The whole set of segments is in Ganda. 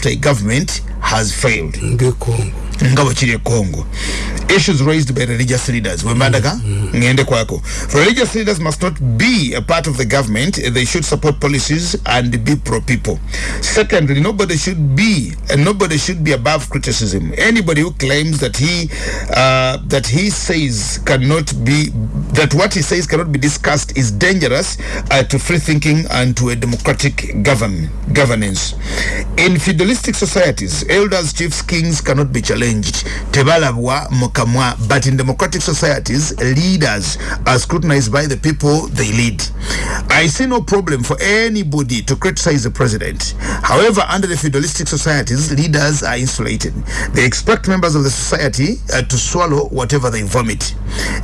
after a government has failed. Nga bwekiri e congo issues raised by religious leaders. Wembandaka? Ngende kwako religious leaders must not be a part of the government. They should support policies and be pro people secondly nobody should be and nobody should be above criticism. Anybody who claims that he uh, that he says cannot be that what he says cannot be discussed is dangerous uh, to free thinking and to a democratic govern governance. In feudalistic societies elders chiefs kings cannot be challenged. Tebalabwa mukamwa but in democratic societies leaders are scrutinized by the people they lead. I see no problem for anybody to criticize the president. However under the feudalistic societies leaders are insulated. They expect members of the society uh, to swallow whatever they vomit.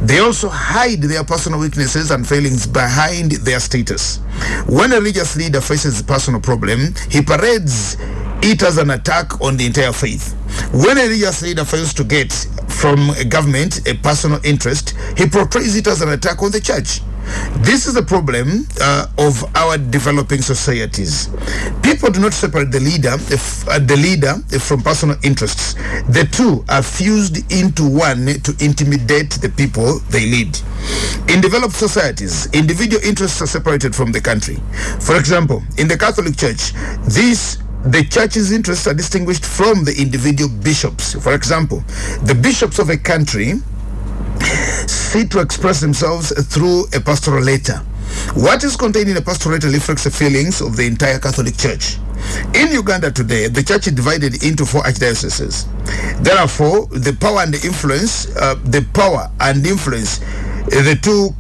They also hide their personal weaknesses and failings behind their status. When a religious leader faces a personal problem he parades it as an attack on the entire faith. When a leader fails to get from a government a personal interest, he portrays it as an attack on the church. This is the problem uh, of our developing societies. People do not separate the leader, if, uh, the leader from personal interests. The two are fused into one to intimidate the people they lead. In developed societies, individual interests are separated from the country. For example, in the Catholic Church, this the church's interests are distinguished from the individual bishops. For example, the bishops of a country sit to express themselves through a pastoral letter. What is contained in a pastoral letter reflects the feelings of the entire Catholic Church. In Uganda today, the church is divided into four archdioceses. Therefore, the power and the influence, uh, the power and influence, uh, the two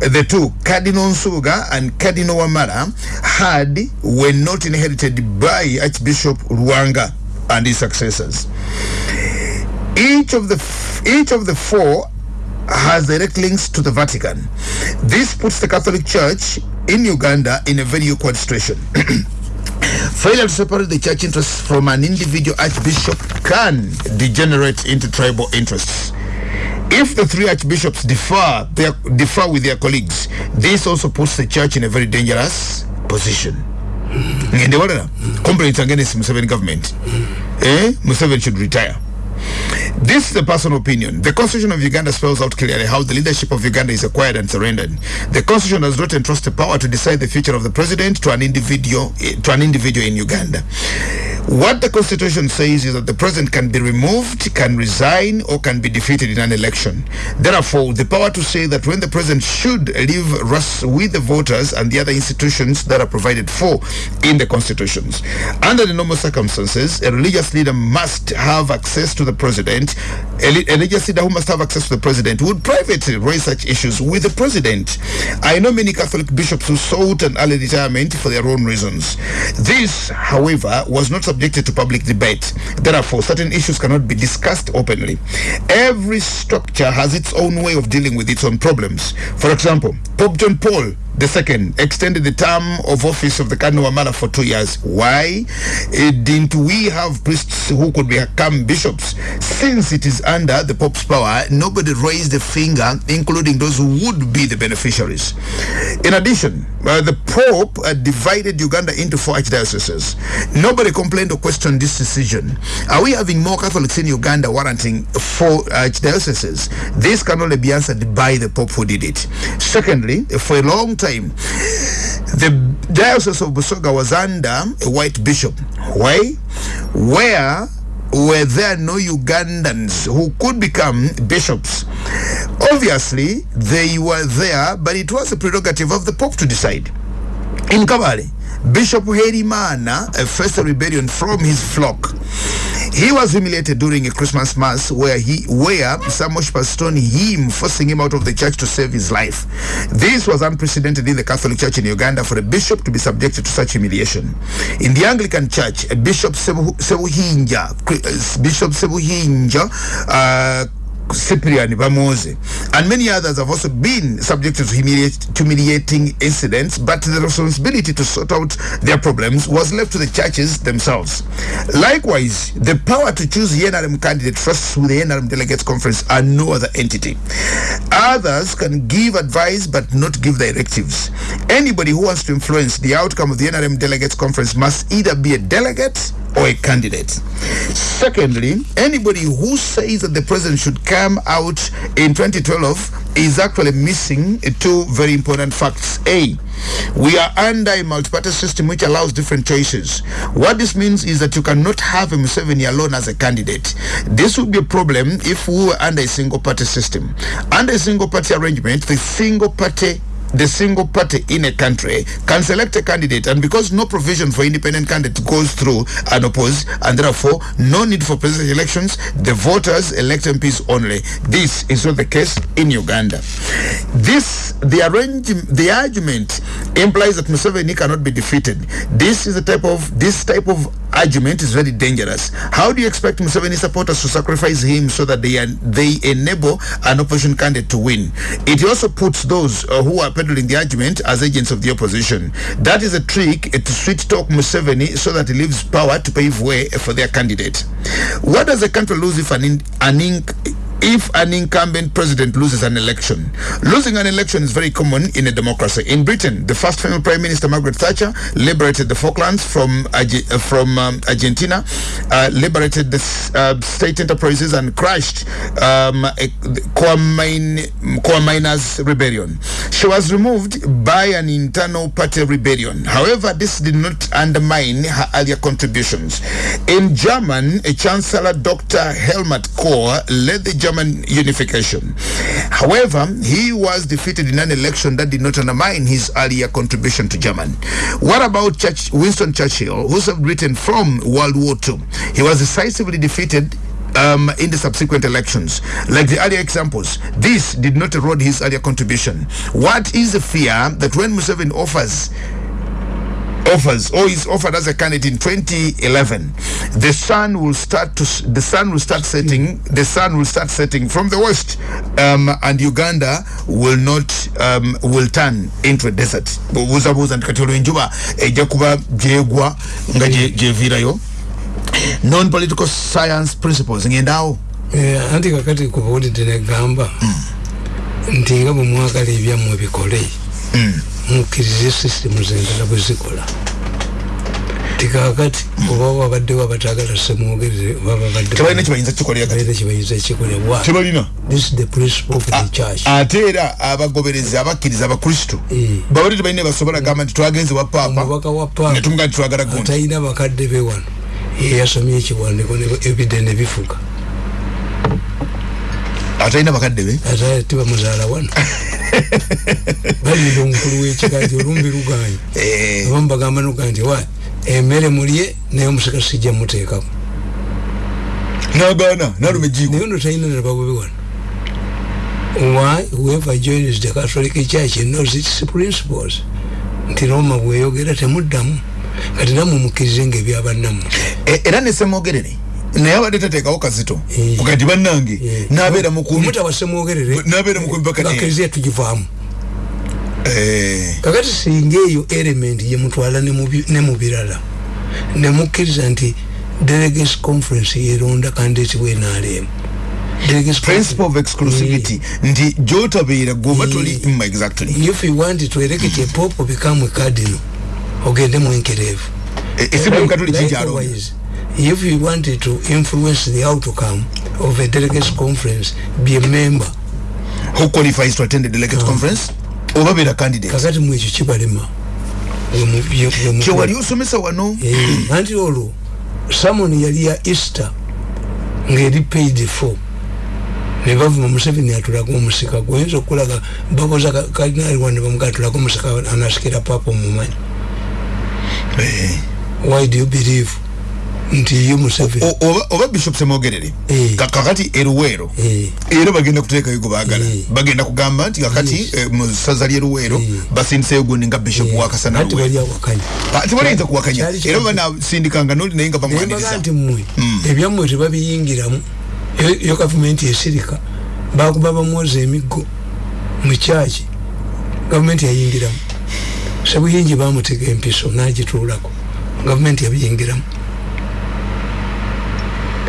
the two Cardinal Nsuga and Cardinal Wamara had were not inherited by Archbishop Ruanga and his successors. Each of the each of the four has direct links to the Vatican. This puts the Catholic Church in Uganda in a very awkward situation. Failure to separate the church interests from an individual archbishop can degenerate into tribal interests. If the three archbishops differ, their, differ with their colleagues, this also puts the church in a very dangerous position. ngende walala complaints against Museveni government. Eh? Museveni should retire this is a personal opinion. The Constitution of Uganda spells out clearly how the leadership of Uganda is acquired and surrendered. The Constitution does not entrust the power to decide the future of the president to an individual to an individual in Uganda. What the Constitution says is that the president can be removed, can resign, or can be defeated in an election. Therefore, the power to say that when the president should leave rests with the voters and the other institutions that are provided for in the constitutions. Under the normal circumstances, a religious leader must have access to the president. A, li- a religious leader who must have access to the president would privately raise such issues with the president. I know many Catholic bishops who sought an early retirement for their own reasons. This, however, was not subjected to public debate. Therefore, certain issues cannot be discussed openly. Every structure has its own way of dealing with its own problems. For example, Pope John Paul the second extended the term of office of the Cardinal Wamala for two years. Why? Eh, didn't we have priests who could become bishops? Since it is under the Pope's power, nobody raised a finger, including those who would be the beneficiaries. In addition, uh, the Pope uh, divided Uganda into four archdioceses. Nobody complained or questioned this decision. Are we having more Catholics in Uganda warranting four archdioceses? This can only be answered by the Pope who did it. Secondly, for a long time, the Diocese of Busoga was under a white bishop. Why? Where were there no Ugandans who could become bishops? Obviously, they were there, but it was a prerogative of the Pope to decide. In Kabale, Bishop Herimana a rebellion from his flock. He was humiliated during a Christmas mass where he where some worshippers stoned him, forcing him out of the church to save his life. This was unprecedented in the Catholic Church in Uganda for a bishop to be subjected to such humiliation. In the Anglican Church, Bishop Sebu, Sebuhinja, Bishop Sebuhinja, uh, Cyprian Bamoze, and many others have also been subjected to humiliating incidents, but the responsibility to sort out their problems was left to the churches themselves. Likewise, the power to choose the NRM candidate rests with the NRM Delegates Conference and no other entity. Others can give advice but not give directives. Anybody who wants to influence the outcome of the NRM Delegates Conference must either be a delegate or a candidate. Secondly, anybody who says that the president should come out in 2012 is actually missing two very important facts. A, we are under a multi-party system which allows different choices. What this means is that you cannot have a Museveni alone as a candidate. This would be a problem if we were under a single party system. Under a single party arrangement, the single party the single party in a country can select a candidate and because no provision for independent candidate goes through and oppose and therefore no need for presidential elections the voters elect MPs only. This is not the case in Uganda. This the arrange the argument implies that Museveni cannot be defeated. This is the type of this type of argument is very dangerous how do you expect Museveni supporters to sacrifice him so that they are, they enable an opposition candidate to win it also puts those uh, who are peddling the argument as agents of the opposition. That is a trick to sweet talk Museveni so that he leaves power to pave way for their candidate. What does a country lose if an, in, an if an incumbent president loses an election. Losing an election is very common in a democracy. In Britain, the first female prime minister Margaret Thatcher liberated the Falklands from uh, from um, Argentina, uh, liberated the uh, state enterprises and crushed um, Miners rebellion. She was removed by an internal party rebellion. However, this did not undermine her earlier contributions. In German, a Chancellor Dr. Helmut Kohl led the German unification. However, he was defeated in an election that did not undermine his earlier contribution to German. What about Church, Winston Churchill, who served Britain from World War II? He was decisively defeated um, in the subsequent elections. Like the earlier examples, this did not erode his earlier contribution. What is the fear that when Museveni offers offers or is offered as a candidate in 2011 the sun will start to the sun will start setting the sun will start setting from the west um, and uganda will not um, will turn into a desert. Buuzabuuza nti kati olwo enjuba ejja kuba gyegwa nga gyevirayo. Non political science principles ngendaawo anti kakati kubuulidde negamba nti nga bwe mwagala ebyammwe bikole mukkirize systemu zendala bwe zikola. Tikakati oba wabaddewo abatagala semwogerere kibayinza kikoletebalina ate era abagoberezi abakkiriza abakristo babadde tebalina basobola gamba nti twagenze wa paapa netumuga nti twagala gundi. talina bakadde be wano. Yeyasomye ekiwandiko ebide nebifuga atalina bakadde be ate tibamuzaala wano balira omukulu w'ekika nti olumbi luganye abamu bagamba nuga nti wa emmere mulye naye omusika sijja muteekako nagaana naluma ejiko naye ono talina nababubi wano why whoever joins the catholic church knows its principles nti roma bweyogera temuddamu kati namwe mukkirize ngaebyabannamu era nesemwogerere naye abadde tateekawo kazito. Kati bannange nabeera mukumunabeera mukumibakkiriza tugivaamu kakati singa eyo element yemutwala ne mu birala nemukkiriza nti delegates conference yeronda candidate wenaalemu principle of exclusivity nti gyotabeera goba toli exactly. If you want to elect a pope become a cardinal. Ogende mwenkerevu. Likewise if you wanted to influence the outcome of a delegates conference be a member. Who qualifies to attend the delegate uh, conference? Oba beera candidate kakati mwekyo kibalema kyewali osomesa wano? Anti olwo samon yali ya easter ngaeri paid for. Nebavuma museveni atulaga omusika gwoyinza okulaga bakoza kardinali wane bamuga atulaga omusika anasikira papa omumanyi. Why do you believe nti ye museveni. Oba bishop semwogerere kakati eruweero. Era bagenda kuteekayo gwe baagala. Bagenda kugamba nti kakati mu ssaza lyeruweero basindiseyo gundi nga bishop wakasanatibaliinza kuwakanya. Era banasindikanga noli naye nga bamwaniriza nti mmwe ebyammwe tebabiyingiramu. Yo gavumenti esirika bakuba bamwoza emiggo mukyaki gavumenti yayingiramu. Sebuyingi bamutega empiso nagituulako. Gavumenti yabiyingiramu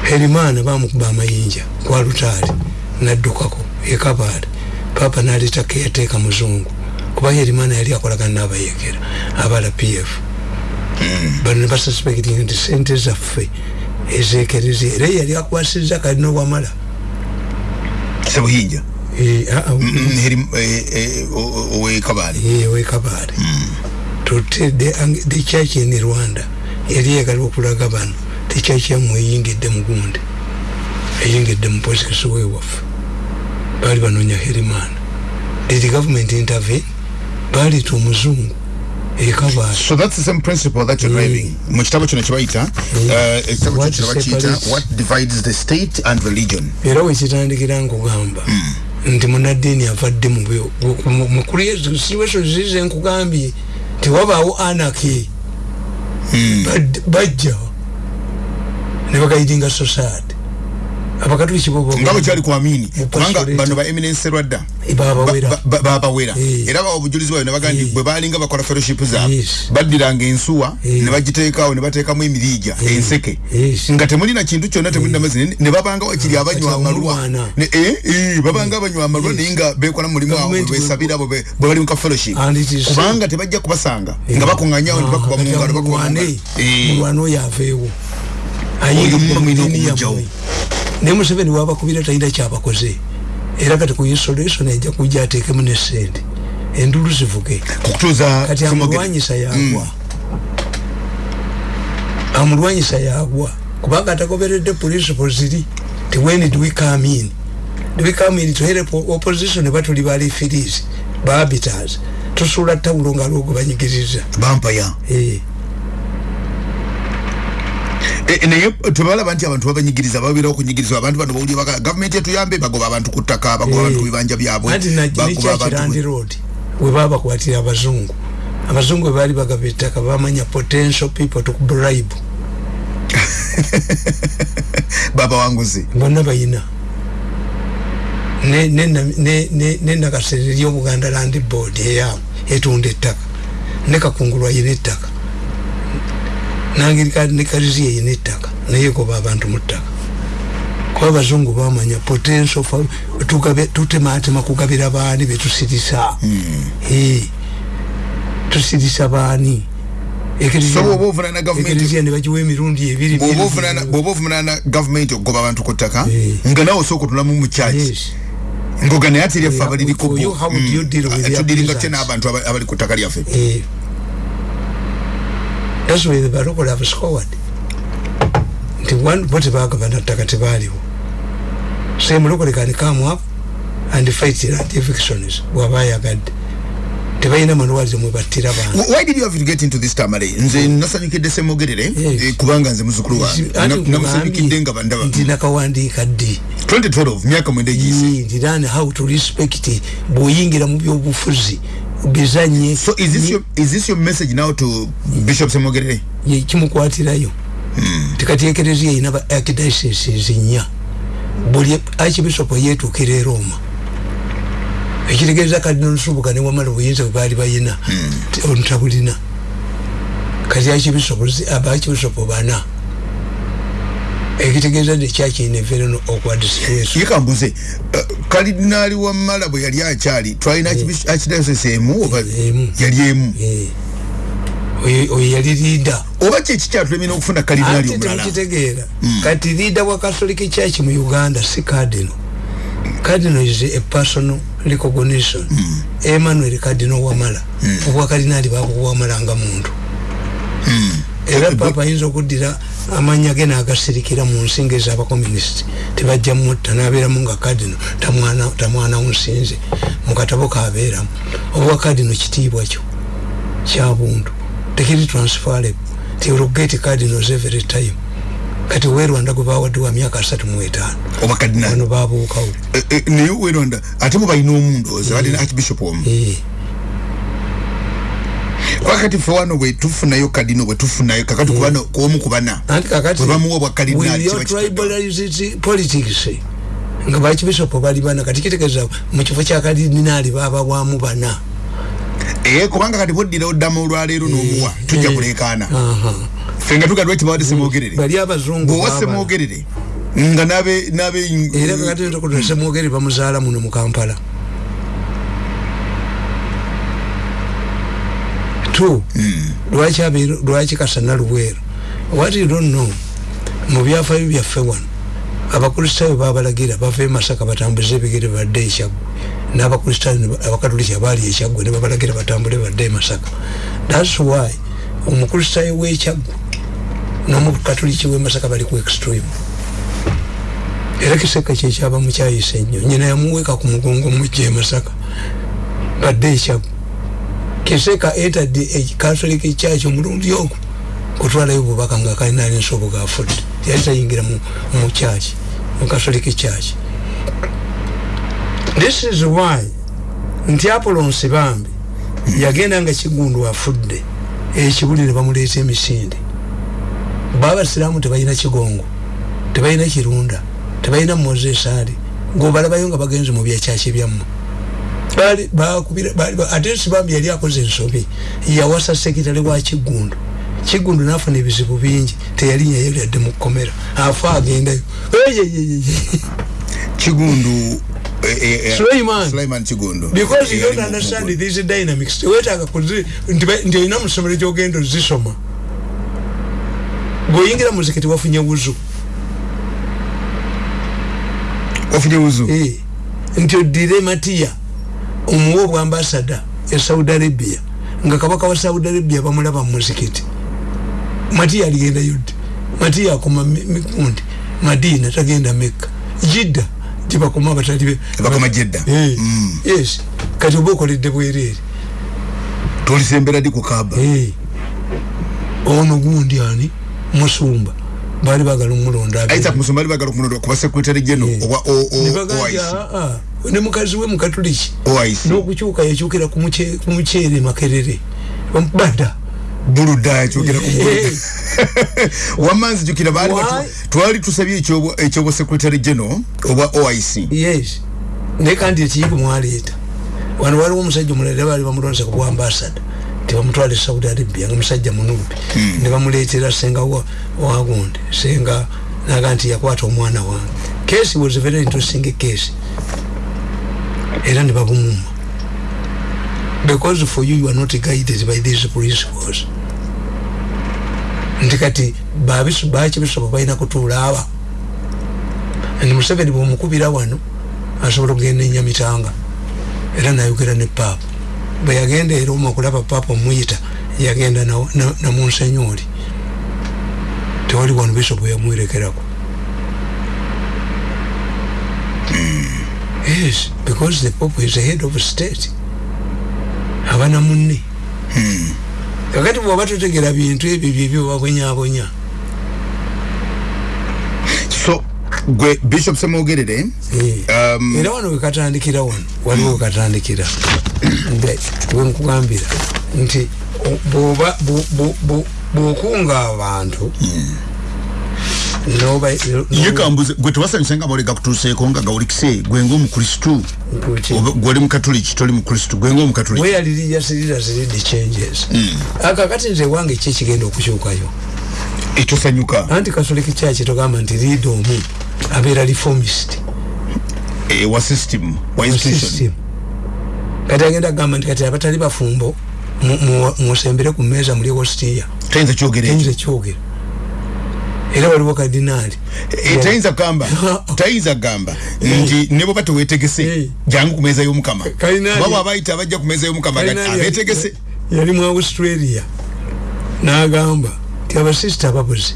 herimaana bamukuba amayinja kwa lutaali naddukako ekabaale papa naleta keyateeka muzungu kuba herimaana yali akolagana n'abayekera abala pf bano ne basuspecting nti sente zaffe ezekerezi era yali akwasizza kalina owamala sebuyinja ah, ah, owekabaale wekabaale tutte the, church in rwanda yali yagala okulaga bano the church yammwe eyingidde mugundi eyingidde mu posikisi wewaffe baali banoonya herimaana did government intervene? Baaleta omuzungu ekabaale so that's the same principle that you're driving. Mu kitabo kino kyebayita uh, ekitabo What kyo kino bakiyita separates- what divides the state and religion. Era wekitandikira nkugamba nti munaddiini avadde mu mu- mu- mu situation zize nkugambye tewabaawo anaki Bad- bajja ne bagaidinga society. Abakatuliki nga bwe kyali kwamini kubanga bano ba eminence rwadda babawera ba- ba- babawera Eh. era bawa obujulizi bwayo nebaga nti Eh. bwe balinga bakola fellowship zaabwe baddiranga ensuwa Eh. ne bagiteekawo ne bateekamu emiriija enseke. Nga temulina kintu kyonna temulina mazzi ne- babanga wakiri abanywa amalwa. Ne- eh, eh, babanga abanywa amalwa naye nga bekola mulimu awo Government bwesabira bwe bali mu ka fellowship. Kubanga tebajja kubasanga nga bakuŋŋanyawo ne bakuba mu ngalo bakuba. Eh. mulwana oyo aveewo Oyo mulina okumugyawo. naye museveni wabakubira talina kyabakoze. Era kati ku isolation ajja kujja ateekemu ne sente. Endulu zivuge. Kati amulwanyisa yagwa amulwanyisa yagwa kubanga atagoberedde principle ziri ti when do we come in? Do we come in to help opposition? Batuli balifiris bahabitas tusuula tawulo nga lwogo banyigiriza. Bampaya Eh, naye tebalaba nti abantu babanyigiriza babeerawo okunyigirizibwa. Abantu bano bawulire baka gavumenti etuyambe bagoba abantu ku ttaka bagoba abantu ku bibanja byabwe anti bagoba nekyakirandi abantu road webabakwatira abazungu. Abazungu webaali bagaba ettaka bamanya potential people to bribe. Babawanguzi bonna bayina. Ne- ne- ne- ne- nenakasere eryobuganda land board eyaabwe etunda ettaka. Ne kakungulwa yina ettaka nangeri nekarizi yeyina ettaka naye goba abantu mu ttaka. Kuba abazungu bamanya potential fa- tugabe- tutematema kugabira baani betusirisa Eh, tusirisa baani? So bwoba ovunana gavumenti ekiriziya ne bagiwa emirundi ebiri bwoba biri- ovunana- bwoba ovunana gavumenti okugoba abantu ku ttaka Eh. nga nawe osooka otulamu mu kyaki Yes. ngoga eryaffe Yeah, abaliriko for you, how would you deal with their tudiringa tya prisons? n'abantu aba- abali ku ttaka lyaffe. Eh, that's why the barocol have scored nti bo tebagabana ttaka tebaaliwo. So mulokole can come up and fight land evictions bwaba ayagadde. Tebalina malwaliro mwe battira bantu Wh- why did you have to get into this tamale nze nasanyukidde semogerere Yes. eh, kubanga nze muzukulu wange. Anti Na- namusanyukidde nga bandaba nti nakawandiika ddi? 2012 myaka mwenda egiyise. Nti learn how to respect bw'oyingira mu byobufuzi bizanye so is this, your, is this your message now to bishop semogerere ye kimukwatirayo. Tikati ekereziya erina ba archdiocese nnya buli archbishop yetuukira e roma. Ekitegeeza kadina olusubuka ne wamala obuyinza bwe baali bayina. Ontabulina kati archbishop aba archbishop bana ekitegeeza nti ekyakirina eveereno okwadisiration yekambuze uh, kalidinaali wamala bwe yali akyali? Twalina archdiocese emu oba yali emu? Oyo yali liida oba kyeki kyatulemina okufuna kalidinaali omulala? temukitegeera kati liida wa catholic church mu uganda si cardinal. Cardinal is a personal recognition. Emmanuel cardinal wamala. Obwa cardinali babuwamala nga muntu. Era papa ayinza okuddira amanya ge nagasirikira mu nsinga ez'abakomunisiti tebajja mutta nabeeramu nga cardinal tamwana tamwana nsinze mu katabo kabeeramu. Obwa cardinal kitiibwa kyo? Kyabuntu tekiri transferable. Ti will get cardinals every time. Kati we rwanda gwe bawadde wa myaka asatu mu etaano. Oba kadinaali wano babuukawo Eh, eh, naye werwanda ate bo balina omundoozi balina archbishop omu Eh, wakati fe wano bwe tufunayo kadino bwe tufunayo kakati kubano kuomu kubana. Anti kakati Bwe bamuwa obwa cardinal, with your tribalized politics nga bakibisopo bali bana kati kitegeeza mu kifo kya kalidinaali baababwamu bana. Ee kubanga kati bwoddira oddamu olwaleero n'omuwa tujja eh. kuleekaana Aha. ffe nga tugadwa kibawadde semwogerere bali abazungu bweowa baabala. semwogerere nga nabe nabe era kakati ntokuta semwogere bamuzaala muno mu kampala two. Lwaki lwaki kasana luweero. What you don't know mu byafaayo byaffe wano abakristaayo babalagira bava e masaka batambuze ebigere badde ekyaggwe n'abakristaayo abakatoliki abaali ekyaggwe ne babalagira batambule badde e masaka. Thats why omukristaayo w'ekyaggwe n'omukatoliki w'e masaka bali ku extreme. Era kiseka kyekyaba mukyayisa ennyo. Nyina yamuweeka ku mugongo mujja e masaka badde ekyaggwe kiseka etadde ekasolika ekyaki omulundi ogwo kutwalayo obubaka nga kalina ali nsobo gafudde yali tayingira mu kyaki mu kasolika ekyaki this is why nti apolonsi bambi yagenda nga kigundu afudde ekibuli ne bamuleeta emisinde. Babasiraamu tebalina kigongo tebalina kirunda tebalina moses ali ngobalabayo nga bagenze mu byakyaki byammwe bali bakubira bali ba- ate sibambi yali akoze ensobi yawasa sekitale wa kigundu. Kigundu nafuna ebizibu bingi teyalinnya yali adde mu kkomera afa agendayo. Kigundu because you don't understand these dynamics. Tewetaaga nti olina mu ssomero gyogenda ozisoma. Bw'oyingira mu muzikiti wafunye wuzu. Ofunye wuzu? Eh, nti oddire matiya omuwa obwambasada e saudi arabia nga kabaka wa saudi arabia bamulaba mu muzikiti. Matiya aligendayo ddi matiya akoma Mi- mikundi madina tagenda mekka. Jidda gyebakoma abatali be bakoma jedda Eh, Mm. yes. Kati oba okoledde bwereere. Tolisembera di ku kaba Eh, ono gundi ani? Musumba. Baali bagala omulonda abe- isaac musomba ali bagala okumulonda kuba secretary general Eh. oba O- O- Ne bagamba, oic "Ah, ah, ne mukazi we mukatuliki n'okukyuka yakyukira ku muce- ku muceere makerere. Bada buluda yakyogera ku wamanzi jukira baali twali tusabye ekyobo secretary general oba oic yes. Naye kandi ekiyigo mwaleeta. Wano waliwo omusajja omulala baali bamulonza ku bwambasada tebamutwala e saudi arabia nga musajja munubi ne bamuleetera senga wa- wagundi senga naga nti yakwata omwana wange. Case was very interesting case era ne babumuma because for you you are not guided by these principles. Nti kati babisu- bakibisobo balina kutuula aba? Ndi museveni bwomukubira wano asobola okugenda enyamitanga era nayogera ne paapa bwe yagenda era omu okulaba paapa omuyita yagenda na- na- namunsenyoli tewali wano bisopu yamwerekerako yes because the pope is the head of state. Abana munne kakati bwoba totegera bintu ebyo byebyo babonyabonya so gwe bishop semwogerere Eh. Um, era wano wekatandikira wano waliwo wekatandikira wenkugambira nti bwokunga abantu noba ye kambuze gwe tewasanyusa nga maolega kutuuseeko nga gawulikise gwe ngaomukristu gwoli mukatoliki toli mukristu gwe lead changes. Akakati nze wange ki ekigenda okukyukayo etosanyuka anti katoliki kyaki togamba nti liida omu abeera reformist. Eh, wa system wa institution. kati agenda kugamba nti kati abatali bafumbo mu- mu- musembere ku tayinza kyogera ekyo tayinza kyogera era waliwo kadinaali Eh, tayinza kugamba tayinza kugamba nti ne bwoba tewetegese Eh. jangu ku meeza y'omukama. Baba abayita abajja ku meeza y'omukama abetegese yali- mu australia. N'agamba ti abasisita babuze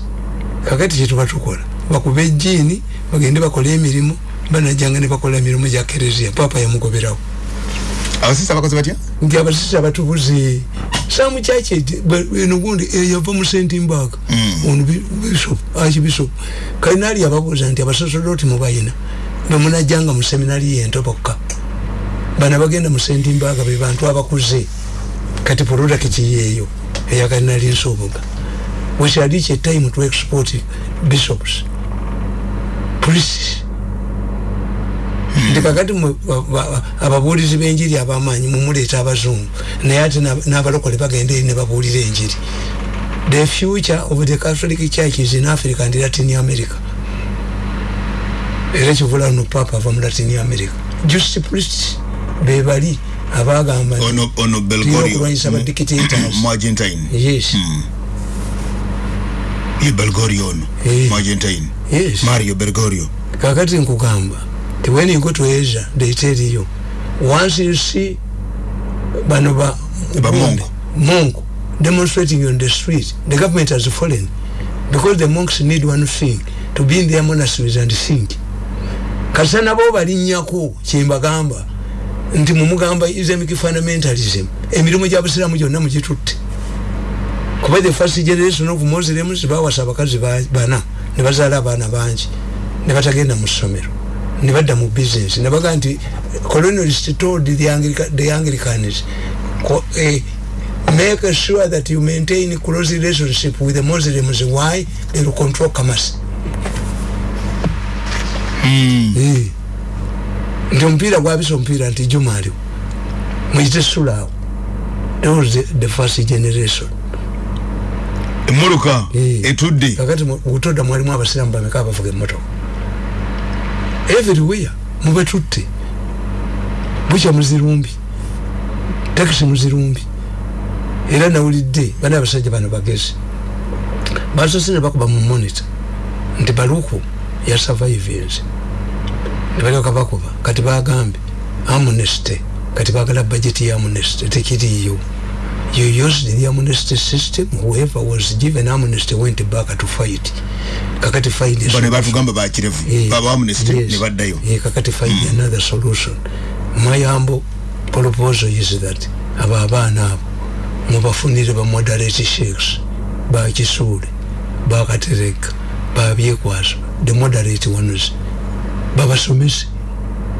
kakati kyetuba tukola. Bakuba ejjiini bagende bakole emirimu banajjanga ne bakola emirimu gya kereziya papa yamugoberawo abasisa bakoze batya? Nti abasisita batubuze samu kyaki eno gundi yava mu sentimbaga ono bi- bishop archbishop kalinaali yababuuza nti abasosodoti mubayina bemunajjanga mu seminari yentobokka bana bagenda mu sentimbaga be bantu abakuze. Kati product yeeyo eya kalinaali nsoboga we shall reach a time to export bishops priests nti kakati ababuulizi b'enjiri abamaanyi mumuleeta abazungu. Naye ate n'ab- n'abalokole bagenda eri ne babuulira enjiri. The future of the catholic church is in africa and latin america. Era kivula no papa ava mu latin america. Just priest bebali abagamba okulwanyisa ba dictators mu argentine yes ye belgorio ono. Mu argentine mario belgorio. Kakati nkugamba when you go to asia they tell you once you see bano ba Mungu. monk. Demonstrating on the street. The government has fallen. Because the monks need one thing to be in their monasteries and think. Kasa nabo balinnyako kyembagamba. Nti mumugamba islamic fundamentalism emirimu gyabusiramu gyonna mugitutte. Kuba the first generation of muslims bawasa abakazi ba- bana ne bazaala abaana bangi ne batagenda mu ssomero ne badda mu business. Ne bagaa nti colonialist told the, Anglica, the anglicans ko, eh, make sure that you maintain close relationship with the muslims. Why? They will control commerce. Eh. nti omupiira gwabisa omupiira nti juma aliwo muyite sulaawo that was the, the first generation. Emmuluka Eh. etudde. Kakati mu butoda mwalimu abasiramu bameka abavuga emmotoka everywhere. Mubetutte bukya muzirumbi. Takisi muzirumbi. Era nawulidde bana abasajja bano bagezi. Basose ne bakuba mu monitor. Nti baluku yasurvivense ne balyoka bakuba. Kati bagambye amnesty. Kati bagala budget ya amnesty. Tekiriyo you used the amnesty system whoever was given amnesty went back to fight. Kakati find a bano solution. batugamba bakirevu Eh, baba amnesty yes. ne baddayo. Eh, kakati find another solution. My humble proposal is that abo abaana abo mubafunire ba moderate sheikhs bakisuule bakatereka babyekwaso the moderate ones. Babasomese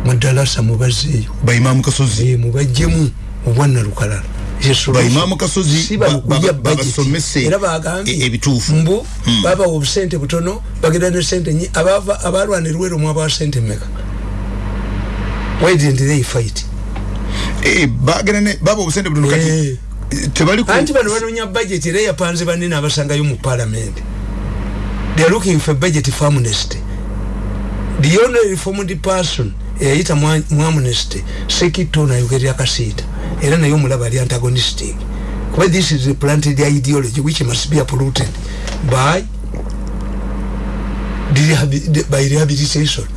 mudalasa mubazeeyo baimamu kasozi. Eh, mubajjemu obwanna lukalala baimamu kasozi ba- ba- babasomese bagambye e- ebituufu. Mbu babawa obusente butono bagenda ne sente nyi abava abalwana erweru mwabawa sente meka why didn't they fight? Eh, bagenda ne baba obusente butono kati Eh. tebali ku anti bano banonya budget era yapanze banene abasangayo mu parliament. They are looking for budget for amnesty. The only reformed person eyayita mu mu amnesty sekito nayogerera kasiita era naye omulaba ali antagonistic. Kuba this is planted ideology which must be uprooted by by rehabilitation.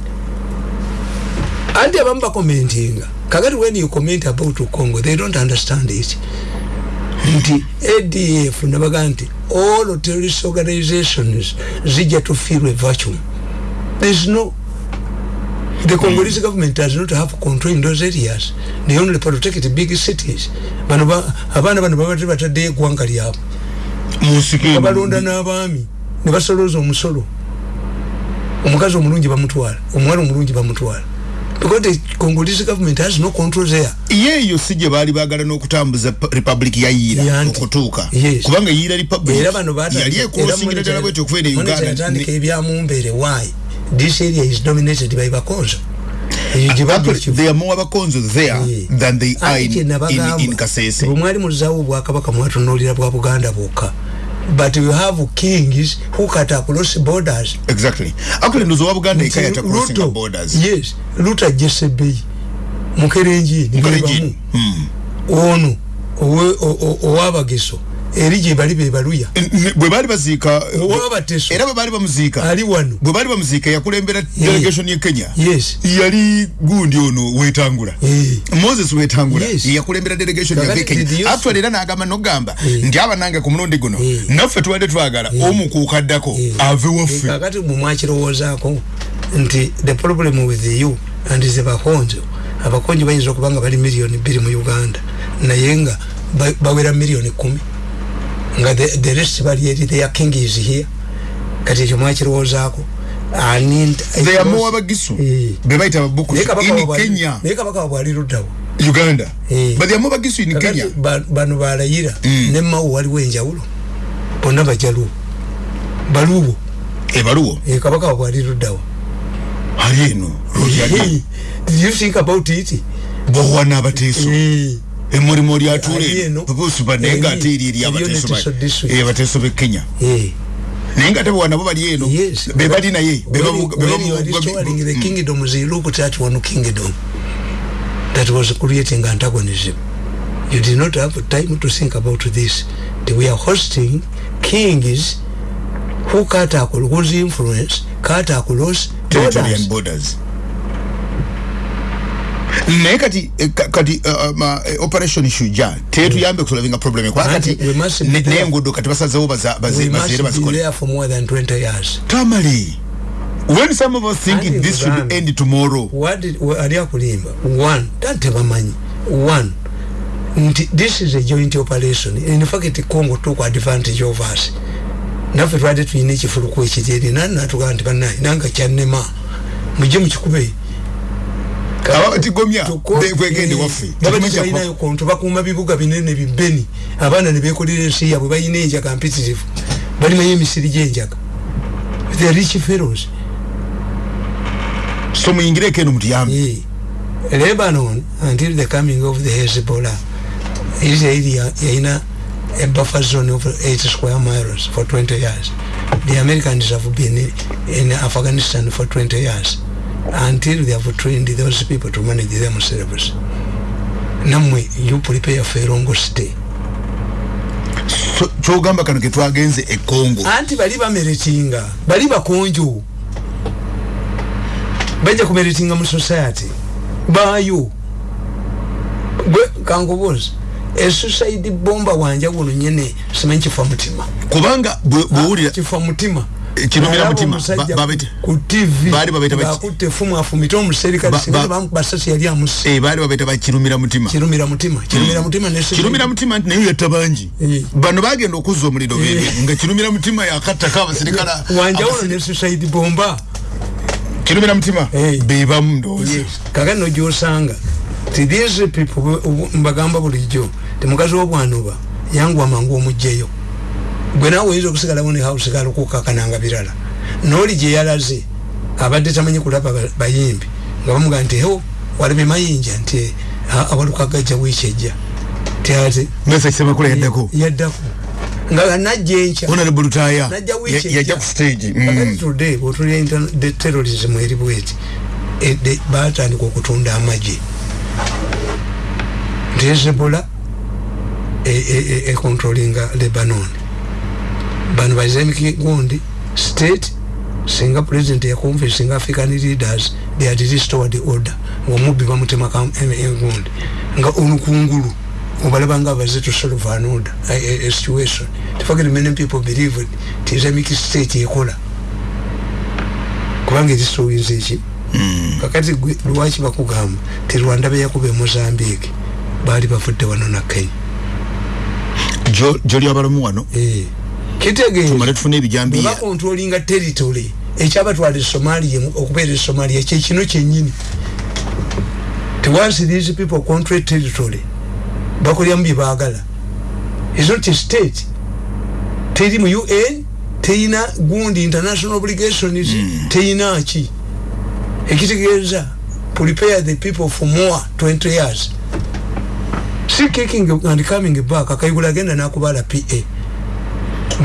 Anti abamu bakomentinga. Kakati when you comment about congo they don't understand it. Nti adf nabaga nti all terrorist organizations zijja to feel a vacuum. Thereis no the congolese government does not have control in those areas. They only protect big cities. Bano ba- abaana bano babate bataddeyo eggwanga lyabwe. Musiki babalonda n'abaami ne basolooza omusolo. Omukazi omulungi bamutwala omuwala omulungi bamutwala. Because the congolese government has no control there. Yeeyo si gye baali baagala n'okutambuza republic ya yiira okutuuka. Kubanga yiira republic yali monitor- ddala bwetyo okuva ene uganda. ebyamumbeere why this area is dominated by bakonzo. Ekivu- they are more abakonzo there Eh. than they are Ate in, in, in kasese. bwe mwali muzaawo obwakabaka mwatunuulira bwa buganda bwokka. But you have kings who cut across borders. Exactly. Actually ndozo wa buganda eka yata crossing Ruto, borders. yes luta jesebeyi mukerenjini Mukalenjini. bebamu ono owe- o- o- owabageso eri gye bali bebaluya N- n- bwe baali baziika owabateso era bwe baali bamuziika ali wano. bwe baali bamuziika yakulembera delegation ye kenya. Yes. Yali gundi ono wetangula. Eh. moses wetangula yakulembera delegation yave kenya. Actually era n'agamba nogamba Eh. nti abanange ku mulundi guno Eh. naffe tubadde twagala omu kuukaddako Eh. ave waffe. Kakati mwe mwakirowoozaako nti the problem with you and the bakonjo abakonjo bayinza okuba nga bali miliyoni bbiri mu uganda naye nga ba- bawera miliyoni kumi nga the, the rest bali eri their king is here. Kati ekyo mwakirowoozaako ani they are more abagisu Eh. be bayita ababuku naye kabaka in wabwe ali- kenya. naye kabaka wabwe ali luddawo. Uganda. Eh. but they are more abagisu in kenya. ba- bano balayira Mm. ne mawu waliwo enjawulo. Bonna bajaluwo baluwo ebaluwo e kabaka wabwe ali luddawo. Ali eno did you think about it? Bowana abateeso Eh. emulimo Ali lyatule eno. pupusupa naye nga Eri- ate eri eri eriyo abateeso neteso ba- district. eh, abateeso b'ekenya Eh. naye nga ate bowana bo bali eno Yes. be bali naye be When, bamu- be when bamu- you are bamu- restoring the mm. kingdoms, you look at one kingdom that was creating antagonism. You did not have time to think about this. They were hosting kings who cut across, whose influence cut across borders. borders naye kati eh, ka- kati ma, eh, operation shuja tetuyambe kusolavinga problem kwa Anti, kati we must be ne- there. n'enguudo kati basazewo baza- baze- We baziire must be bazikole there for more than 20 years. tamale when some of us thinking Anti, this should end tomorrow? ali akulimba? One tante bamanyi. One nti this is a joint operation. In fact congo took advantage of us. Naffe twali tulina ekifuluku ekijeri nani natugamba nti bannaye nanga kyannema mujje mukikube abatigomya kwegende waffe. balinayo konto bakuuma bibuga binene bibeni abaana nebekolera ensi yabwe balina enjaga mpitirivu. Balimayo emisiri gyenjaga. The rich fellows. So muyingireko eno mutuyambe? Yeah. Lebanon, until the coming of the Hezbollah, Israel yaina a buffer zone of 8 square miles for 20 years. The Americans have been in Afghanistan for 20 years until they have trained those people to manage themselves. Namwe, you prepare for a long stay. Kyogamba kano ketwagenze e congo. Anti bali bameritinga bali bakonjo bajja kumeritinga mu society. Bayo gwe kankubuuza esuicide bomba wanjawulo nyene simanyi kifa mutima kubanga bwe- bwewulira kifa mutima Kirumira Nalaba mutima. babete- ku tv Baali babeta baki? ng'akutte efumu afumita omuserikale Ba- singa ba- bamukubasasi yali amusi eh, baali babaita bakirumira mutima kirumira mutima kirumira mutima ne kirumira mutima nti naye yatta bangi Eh. bano bagenda okuzza omuliro Eh. bebe nga kirumira mutima yakattako abasirikala wanjawulo ne suicide bomba. Kirumira mutima bebamu ndowooza. Kaka no gyosanga ti these people mbagamba bulijjo temukazi wobwanuba yangu amangu omugjeyo gwe nawe oyinza okusigalawo ne house galukukakananga birala. Nooli gye yalaze abadde tamanyi kulaba ba- bayimbi nga bamugaa nti ho walabye mayinja nti a- awaluka gajja wiiki ejja. Ti ate mesa kisemakula yaddako? Yaddako. Nga najja enkya. Honorable lutaya yajja ku stage Mm. today bwotulya the terrorism eri bweti e- batandika okutunda amagye. Nti hezebola econtrolinga lebanon bano baisamic gundi state singa president yaconvincinga african leaders they had restored the order ngaomubbi bamutemaka egundi nga olukungulu obalaba nga abaze to solve an order a, a, a situation. Tefagere many people believe ti islamic state ekola. Kubanga erisowinza eki kakati gwe lwaki bakugamba ti rwanda beyakuba e mozambique baali bavudde wano na kenya? Joli abalamu wano Kitegeeza. Tumale tufune ebijambiya bakontrolinga territory ekyabatwala e somalia mu- okubeera e somalia kyekino kyenyini once these people control territory bakolyamu byebaagala is not a state. Teri mu un teyina gundi international obligations teyina ki? Ekitegeeza prepare the people for more 20 years. Si kicking and coming back akayigula agenda nakubala pa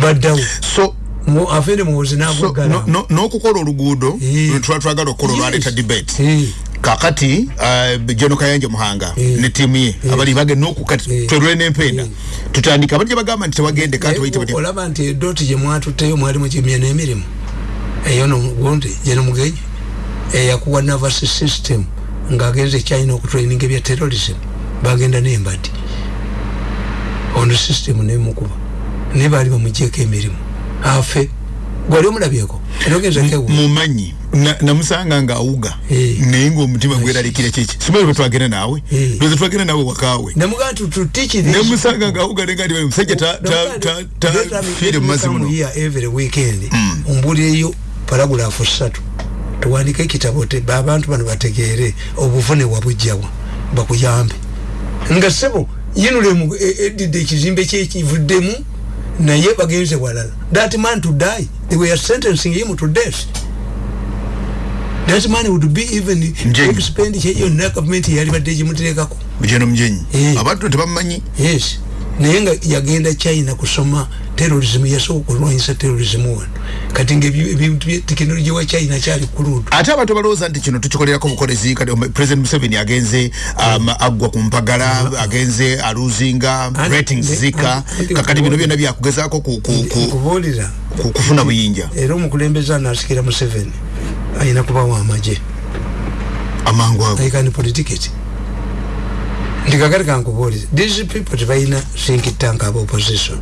baddawo so Mu- afere muwozi so nagwegala no- no- n'okukola oluguudo Eh. lwetuba twagala okukola Yes. olwaleeta debate Eh. kakati uh, jono kayanja muhanga ne tiimu ye abali bagenda okukati Eh. twerwe n'empenda Eh. tutandika abajja bagamba nti tewagende kati bayite bati olaba nti edoti gyemwatutteyo mwalimu kimya n'emirimu eyo nogundi gyenomugenyi eyakuwa navas system ngaagenze china okutraininga ebya terrorism bagenda nembadi ono system nemukuba naye baali bamugyeko emirimu. Afe. Gwali omulabyeko? Mumanyi. Na- namusanga nga awuga Eh. naye ngaomutima gweralikira kiki simanyi bwe twagenda naawe? Eh. lweza twagenda naawe wakaawe. Nemusanga nga awuga nenga ndi musajja ta- ta- ta- ta- fiire mu mazzi muno. every weekend. Ombulireyo paragulafu satu tuwandike ekitabo abantu bano bategeere obuvune wabujjawa bakuyambe. Nga sebo yinulemu edidde ekizimbe kyekivuddemu naye bagenze walala. That man to die they were sentencing him to death. That money would be even expenditure yonna gavumenti yali badde gimuterekako mujeno mujenyi Eh. abantu tebamanyi. Yes naye nga yagenda china kusoma terrorism yasooka okulwanyisa terrorism wano. Kati nga ebyo- ebintu bye tekinologi wa china kyali kuludu ate abantu balowooza nti kino tukikolerako bukolezi kati president museveni agenze um, aggwa ku mpagala agenze aluzinga ratings zika. Kakati bino byonna byakugezaako ku- ku- ku- nkubuulira ku- kufuna buyinja. Era omukulembeze anasikira museveni ayina kubawa amagye. Amangu ago. Aikani politiketi ndi kakati kankubuulire these people tebalina think tank aba opposition.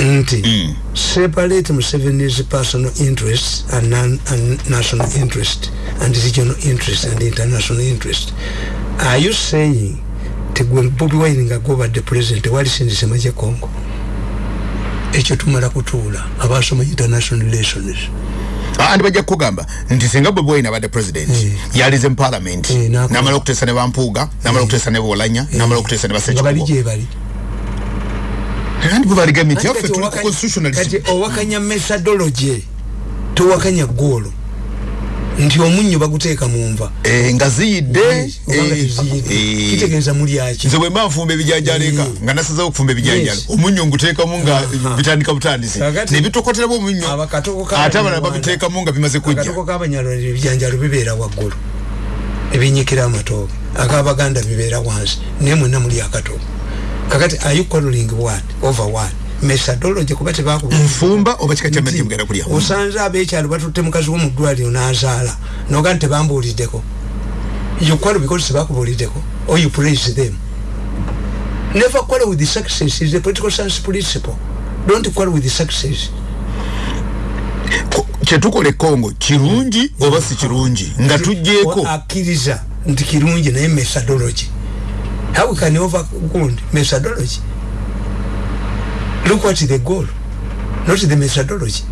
Nti Mm. separate museveni's personal interests and, non, and national interest and regional interest and international interest. Are you saying tegwe bobi wine nga gobadde president walisindise maje congo? Ekyo tumala kutuula abasoma international relations andi bajja kukugamba nti singa bobi wine abadde president Eh. yalize mu parliament. Eh, n'akola. namala okuteesa ne bampuuga namala okuteesa ne bolanya namala okuteesa ne nga bali basekikubo gyebali andi bwe baligambye nti Kati yaffe tuli ku owakanya- constitutionalist. Kati owakanya methodology towakanya goolo nti omunyo baguteeka mu nva. Eh, nga ziyidde. Eh, eh, kitegeeza mulyaki nze bwe mba nfumba ebijanjalo Eh. nga nasazeho okufumba ebijanjalo Yes. omunnyo nguteekamu nga bitandika butandisi. Nebitokoteramu omunnyo Abakatoko ate abalala k'Abanyarwanda- babiteekamu nga bimaze kujja. Akatoko k'abanyarwanda ebijanjalo bibeera waggulu. Ebinyikira amatooke. Ak'abaganda bibeera wansi. Naye mwenna muli akatoko kakati are you quarreling what over what methodology kuba tebakuba nfumba oba kika kya mmere mugenda kulya? osanze abekyalo batutte mukazi wo mu ddwaliro n'azaala noga nti tebambuuliddeko. You quarrel because tebakubuuliddeko or you praise them. Never quarrel with the success is a political science principle. Don't quarrel with the success. Ko- kyetukola e kongo kirungi oba si kirungi? Nga tugjeeko akkiriza nti kirungi naye methodology. How we can overcome methodology look what the goal not the methodology.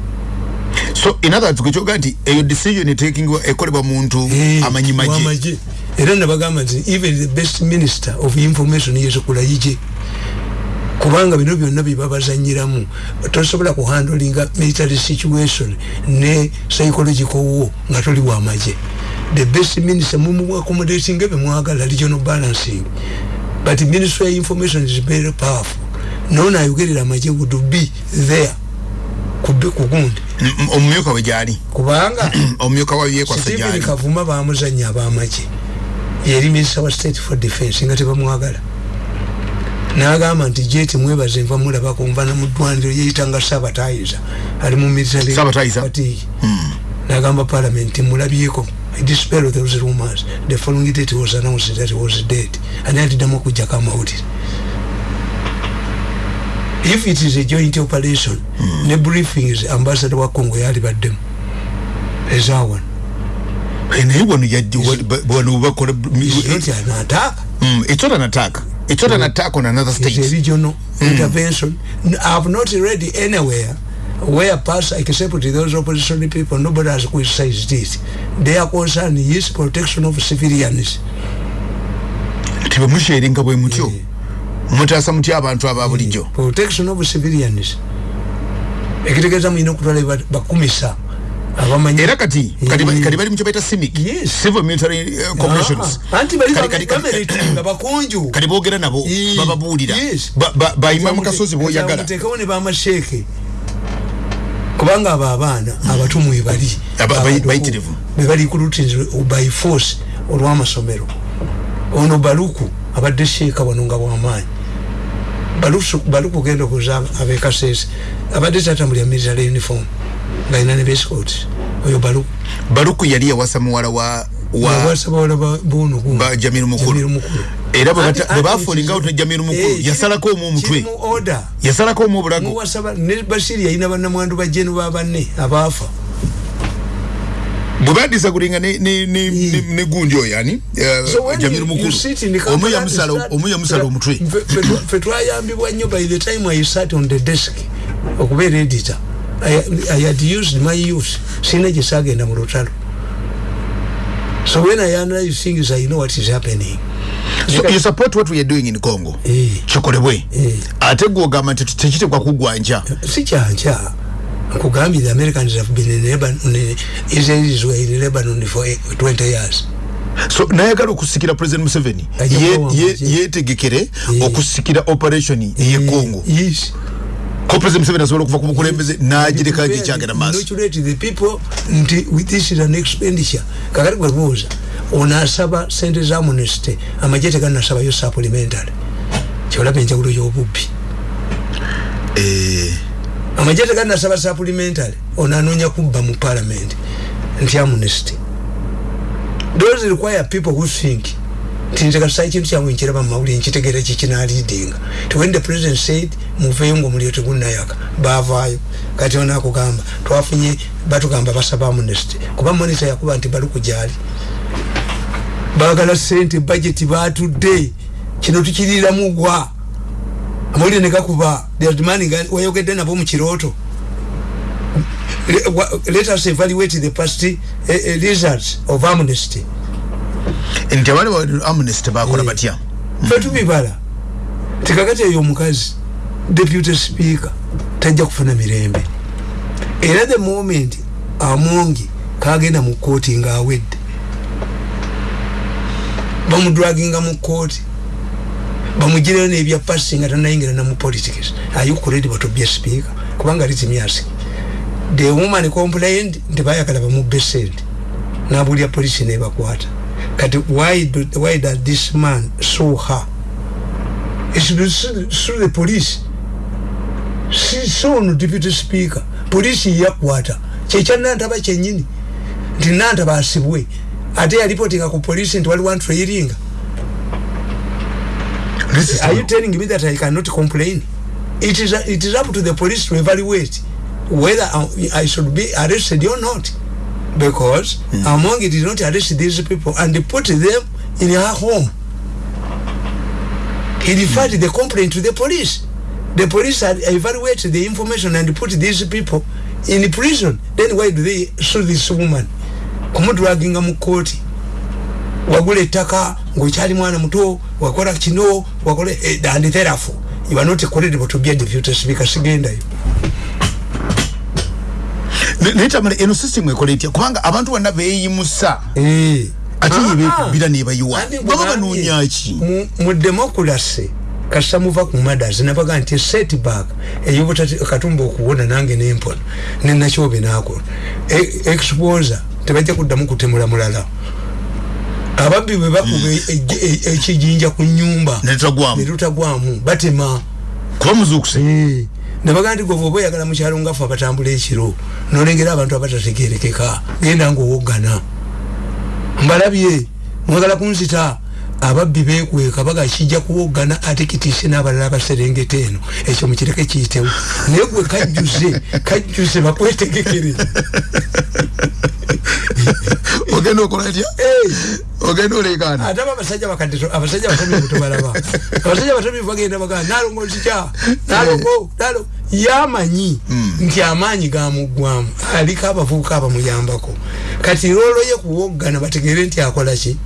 So in other words kwekyoga nti eyo decision taking ekolebwa muntu Eh, amanyi maje w'amagye. era nabagamba nti even the best minister of information yesokola yije. Kubanga bino byonna byebabazanyiramu tosobola kuhandolinga military situation ne psychological war nga toli wamagye the best minister mumuaccommodating bemwagala regional balancing. But ministry of information is very powerful nona ayogerera amagye would be there kubi kugundi M- m- omumyuka we gyali? Kubanga omumyuka wayo yekwasa Stephen gyali? Kavuma bamuzanya abamagye. Yeri minister wa state for defense nga tebamwagala. Nagamba nti jeti mwebaze nva mulabako nva namuddwaniro yeyitanga sabatayiza ali mu military Sabotayiza? fatigue. nagamba parliament nti mulabyeko. I dispel those rumors. The following day it was announced that he was dead. Ani atiddamu okujjako amawulire if it is a joint operation ne briefings ambassador wa congo yali baddemu. Ezawano Eh, naye wano yajja wa- ba- wano bakola is not an attack? Mm, it's not an attack. It's not an attack on another it's a state. regional intervention. N- i've not read anywhere where pass except those opposition people nobody has criticized it their concern is protection of civilians. Tebemusheringa bwe mutyo mutaasa mutya abantu aba bulijjo. Protection of civilians. Ekitegeeza mulina okutwala ba- bakumisa era kati kati kati bali mu kyo baita cimic Yes. civil military corporations. Ah, anti bali Kati- kati- boogera nabo Eh, bababuulira bayima mu kasozi boyagala muteekawo ne bamasheeke kubanga abo abaana abatumu bayi- bayitirivu. bebali ku routines by force olw'amasomero. Ono baluku abadde sheeka wano nga bwamaanyi. Balusu- baluku genda okuza abekasese abadde tatambulya military uniform ngaalina ne bescot oyo baluku. Baluku yali yawasa muwala wa wa yawasabawala bono ba jamiru mukulu era bwe Anti- bata- bwe anti bafuulinga it is- out ne jamiru mukulu yasalako omu omutwe yasalako omu obulago ne basiri yalina bannamwandu bajenu babanne abaafa bwe badisagulinga ne- ne- ne- ne ne gundi oyo ani eh, So jamiru mukulu the omu yamusala and start- omu yamusala omutwe. Fe- fe- fe- fe twayambibwa nnyo by the time i sat on the desk okubeera editor I, i had used my youth. Sina gye saagenda mu lutalo. So when i analyze things i know what is happening. So you support what we are doing in congo? Eh. kikolebwe Eh. ate gwogamba nti tekitekwa kugwanja. Si kyankya nkugambye the americans have been in lebanon israelis were in lebanon for eh, 20 years? So nayagala okusikira president museveni yetegekere okusikira operation ye congo. yes. Ko president museveni asobola okuva ku bukulembeze n'agireka gikyagenda maaso. The people nti this is an expenditure. Kakati gwe buuza ono asaba sente za amnesty? Amagye teganasabayo supplementary. Kyolaba enjawulo y'obubbi. Eh, amagye teganasaba supplementary ono anoonya kubba mu parliament nti amnesty. Those require people who think nti nze kasa ekintu kyabwe nkiraba mu mawulire nkitegeera kikinalidinga when the president said muveeyo ngaomuliro tegunnayaka baavaayo. Kati ono akugamba twafunye batugamba basaba amnesty. Kuba monita yakuba nti baluku gyali. Baagala sente budget batudde kino tukiriramu gwa amawulire negakuba they are demanding wayogedde nabo mu kirooto Le- wa- let us evaluate the past uh, uh, results of amnesty. Nti abaali ba amnesty bakola Eh. batya? Fe tubibala tikakati eyo omukazi deputy speaker tajja kufuna mirembe. Era the moment amongi kagenda mu kooti ngaawedde bamudwaginga mu kooti bamugireyo nebya pasi nga tanayingira namu politics ayukuredi batobye speaker kubanga litimyasi the woman complained nti bayagala bamubbe sente nabulya polisi nebakwata kati why, do, why does this man sue her? It should sue, sue the police. Si sono deputy speaker. Polisi yakwata. Kyekya nantaba kyenyini nti nantaba asibwe. Ate yalipotinga ku polisi nti waliwo antrairinga This is are you telling me that I cannot complain? It is it is up to the police to evaluate whether I, I should be arrested or not, because hmm. Among did not arrest these people and they put them in her home. He hmm. referred the complaint to the police. The police had evaluated the information and put these people in prison. Then why do they sue this woman? kumudwaginga mu kooti wagula ettaka ng'okyali mwana muto wakola kino wakola eh, and therefore you are not credible to be a deputy speaker sigendayo. Ne- naye tamale eno system ekola etya kubanga abantu bonna beeyimusa. Eh. ate Ah, yebekubira ah. nebayiwa Andi baba bugambye, banoonya ki? mu- democracy kasita muva ku madas nabaga nti setback eyobutakatumba okuwona nange nempona nenakyobe nakola E- exposer tebajja kuddamu kutemula mulala ababbi bwe bakuba e- e- ekijinja ku nyumba netutagwamu batema. Kuba muzuukuse Eh, nabaga nti gwe oba oyagala mukyalo ngaffe abatambula ekiro nolengera abantu abatategerekeka genda ngaowoggana mbalabye mwagala kunzita ababbi bekweka baga kijja kuwoggana ate kitiise n'abalala abaserengeta eno ekyo mukireke kiyitewo. Naye gwe kajjuze kajjuze bakwetegekere ogenda okola etya? Eh, ogenda olekaana ate abasajja bakadde abasajja batomivu tobalaba abasajja batomivu bagenda bagaa nalongo nzikya nalongo nalo yamanyi nti amaanyi gamuggwamu aliko abavubuka abamuyambako kati loolo ye kuwoggana bategere nti akola ki?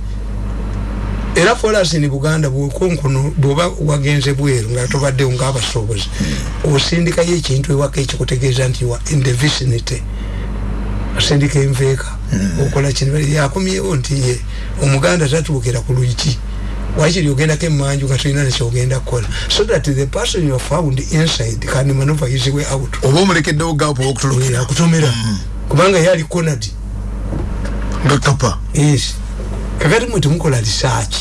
Era folasi ni buganda bwekonkono bwoba wagenze bweru nga tobaddewo ngaabasobozi osindikayo ekintu ewaka ekikutegeeza nti wa in the vicinity asindika enveeka okola kino yakomyewo nti ye omuganda tatuukira ku lwiki wakiri ogendako emanju nga tolina nekyogenda kukola? So that the person you found inside can maneuver his way out. Oba omulekeddewo gaapu Eh, owokutulukira akutomera. Kubanga ye ali conad nga kapa yes. Kakati mwe temukola research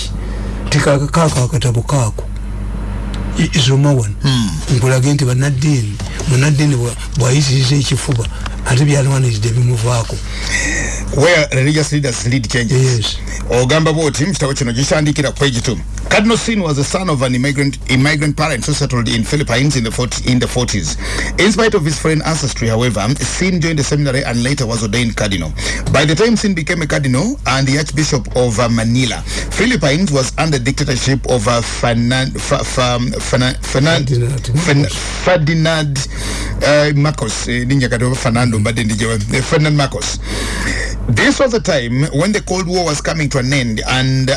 tikakaako akatabo kaako isomawan nkulage nti banaddiini munaddiini bwa- bwayisiriza ekifuba ate byalwaniridde bimuvaako where religious leaders lead changes. Yes. ogamba bwoti mu kitabo kino gikitandikira page 2 cardinal sin was the son of an immigrant immigrant parents who settled in philippines in the 40, in the 40s in spite of his foreign ancestry however sin joined the seminary and later was ordained cardinal. By the time sin became a cardinal and the archbishop of uh, manila philippines was under dictatorship of uh, Fernan, Fa, Fa, Fernan, Fernan, Ferdinand Marcos. Ferdinand uh, Marcos kati Fernando mbadde ndijewa eh, Ferdinand Marcos this was a time when the cold war was coming to an end and uh,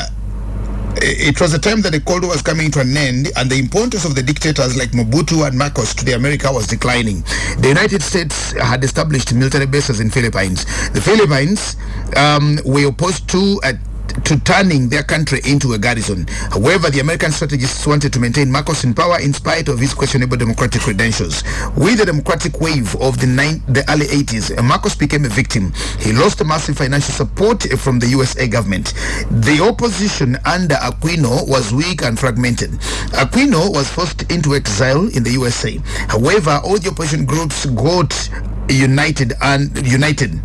it was a time that the Cold War was coming to an end and the importance of the dictators like Mobutu and Marcos to the America was declining. The United States had established military bases in Philippines. The Philippines um, were opposed to uh, to turning their country into a garrison. However, the American strategists wanted to maintain Marcos in power in spite of his questionable democratic credentials. With the democratic wave of the, nine, the early 80s, Marcos became a victim. He lost massive financial support from the USA government. The opposition under Aquino was weak and fragmented. Aquino was forced into exile in the USA. However, all the opposition groups got united and united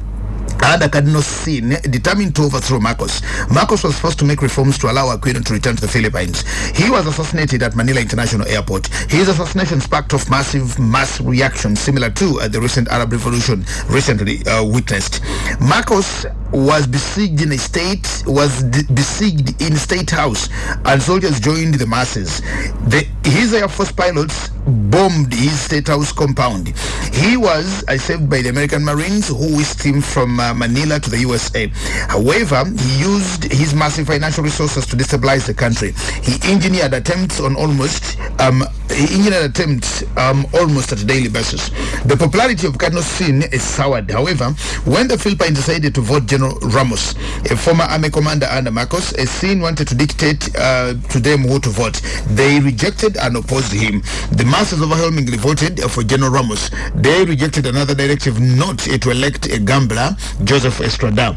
under Cardinal Sin determined to overthrow Marcos. Marcos was forced to make reforms to allow Aquino to return to the Philippines. He was assassinated at Manila International Airport. His assassination sparked off massive mass reaction similar to uh, the recent Arab Revolution recently uh, witnessed. Marcos was besieged in a state was besieged in state house and soldiers joined the masses the, his air force pilots bombed his state house compound. He was saved by the american marines who whisked him from uh, manila to the usa however he used his massive financial resources to destabilize the country. He engineered attempts on almost um, he engineered attempts um, almost at a daily basis. The popularity of cardinal sin is soured. However when the philippines decided to vote General Ramos, a former army commander under Marcos, a scene wanted to dictate uh, to them who to vote. They rejected and opposed him. The masses overwhelmingly voted for General Ramos. They rejected another directive not to elect a gambler, Joseph Estrada.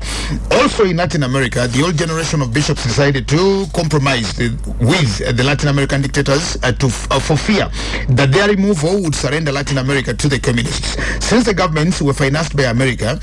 Also in Latin America, the old generation of bishops decided to compromise with the Latin American dictators uh, to, uh, for fear that their removal would surrender Latin America to the communists. Since the governments were financed by America,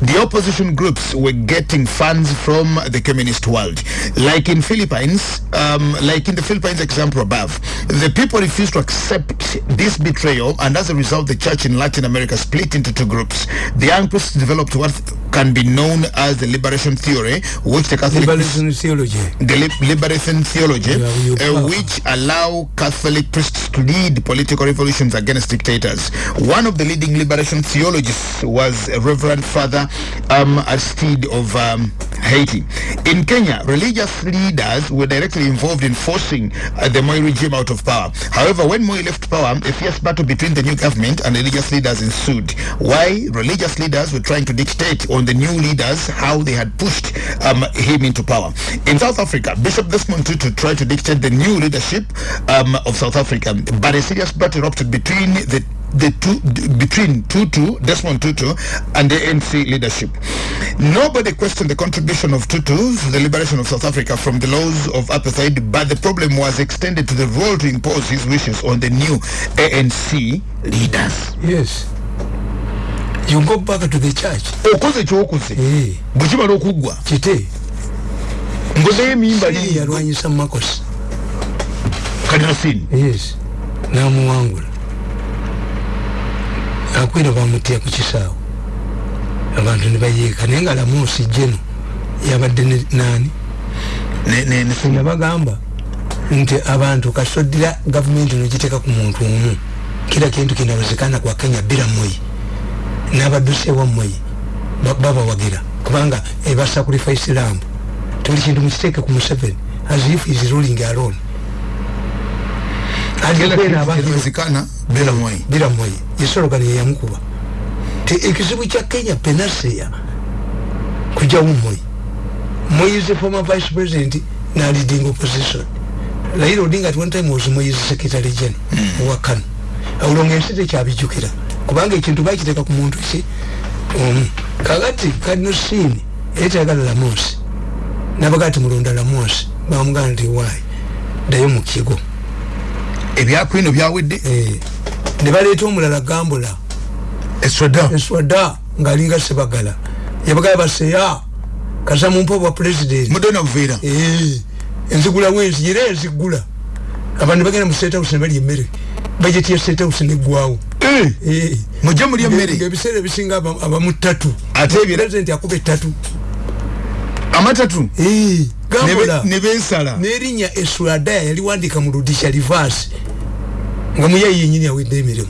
the opposition groups were getting funds from the communist world. Like in Philippines, um, like in the Philippines example above, the people refused to accept this betrayal and as a result the church in Latin America split into two groups. The young priests developed what can be known as the liberation theory, which the Catholic liberation theology the li- liberation theology, Yeah, uh, which allow Catholic priests to lead political revolutions against dictators. One of the leading liberation theologists was Reverend Father um, Aristide of um, Haiti. In Kenya, religious leaders were directly involved in forcing uh, the Moi regime out of power. However, when Moi left power, a fierce battle between the new government and religious leaders ensued. Why religious leaders were trying to dictate on the new leaders how they had pushed um, him into power. In South Africa, Bishop Desmond Tutu tried to dictate the new leadership um, of South Africa, but a serious battle erupted between the the two between Tutu, Desmond Tutu, and the ANC leadership. Nobody questioned the contribution of Tutu to the liberation of South Africa from the laws of apartheid, but the problem was extended to the role to impose his wishes on the new ANC leaders. yes you go back to the church. Okoze kyokoze Eh, bwe kimala okuggwa kite ngozeyo emimba Siri yalwanyisa makosi. Kalinosini yes. Namuwangula. Akwira bamutya ku kisaawo abantu ne bayiika naye nga lamuusi jeno yabadde nani? Nabagamba nti abantu kasoddira gavumenti nogiteeka ku muntu omu. Kila kintu kinawezekana kwa kenya bila moyi n'abaddusi ewa moyi ba- babawagira. Kubanga ebasa kulifaisi lambu tuli kintu mukiteeke ku museveni. As if is ruling alone. Alikwena abantu- kinawezekana bila mwai. bila moyi yesologani yeyamukuba ti ekizibu kya kenya penaseya kujawo moyi moyi is the former vice president na leading opposition. Raila odinga at one time was moyi's secretary general owa kano. Olwo ensi tekyabijjukira kubanga ekintu bakiteeka ku muntu ki? Omu kakati kadnosini etayagala lamosi nabaga ti mulonda lamosi bamugana nti waayi ddayo mu kigo. Ebyakwino byawedde? Eh, ne baleeta omulala gambula eswada. Eswada ngaalinga sebagala yabagala baseya kasa mumpa bwa president. Mudona buveera Eh, enzigula wenzi era enzigula. Abantu bagenda mu state house ne balya emmere. Bajeti ya state house neggwawo mujje mulya emmere ngaebiseera ebisinga aba- abamu ttatu Ate ebira- president akuba ettatu amatatu? Eh, gambula ne beesala n'erinnya eswada yaliwandika mu ludisha livasi nga muyayi yenyini awedde emirimu.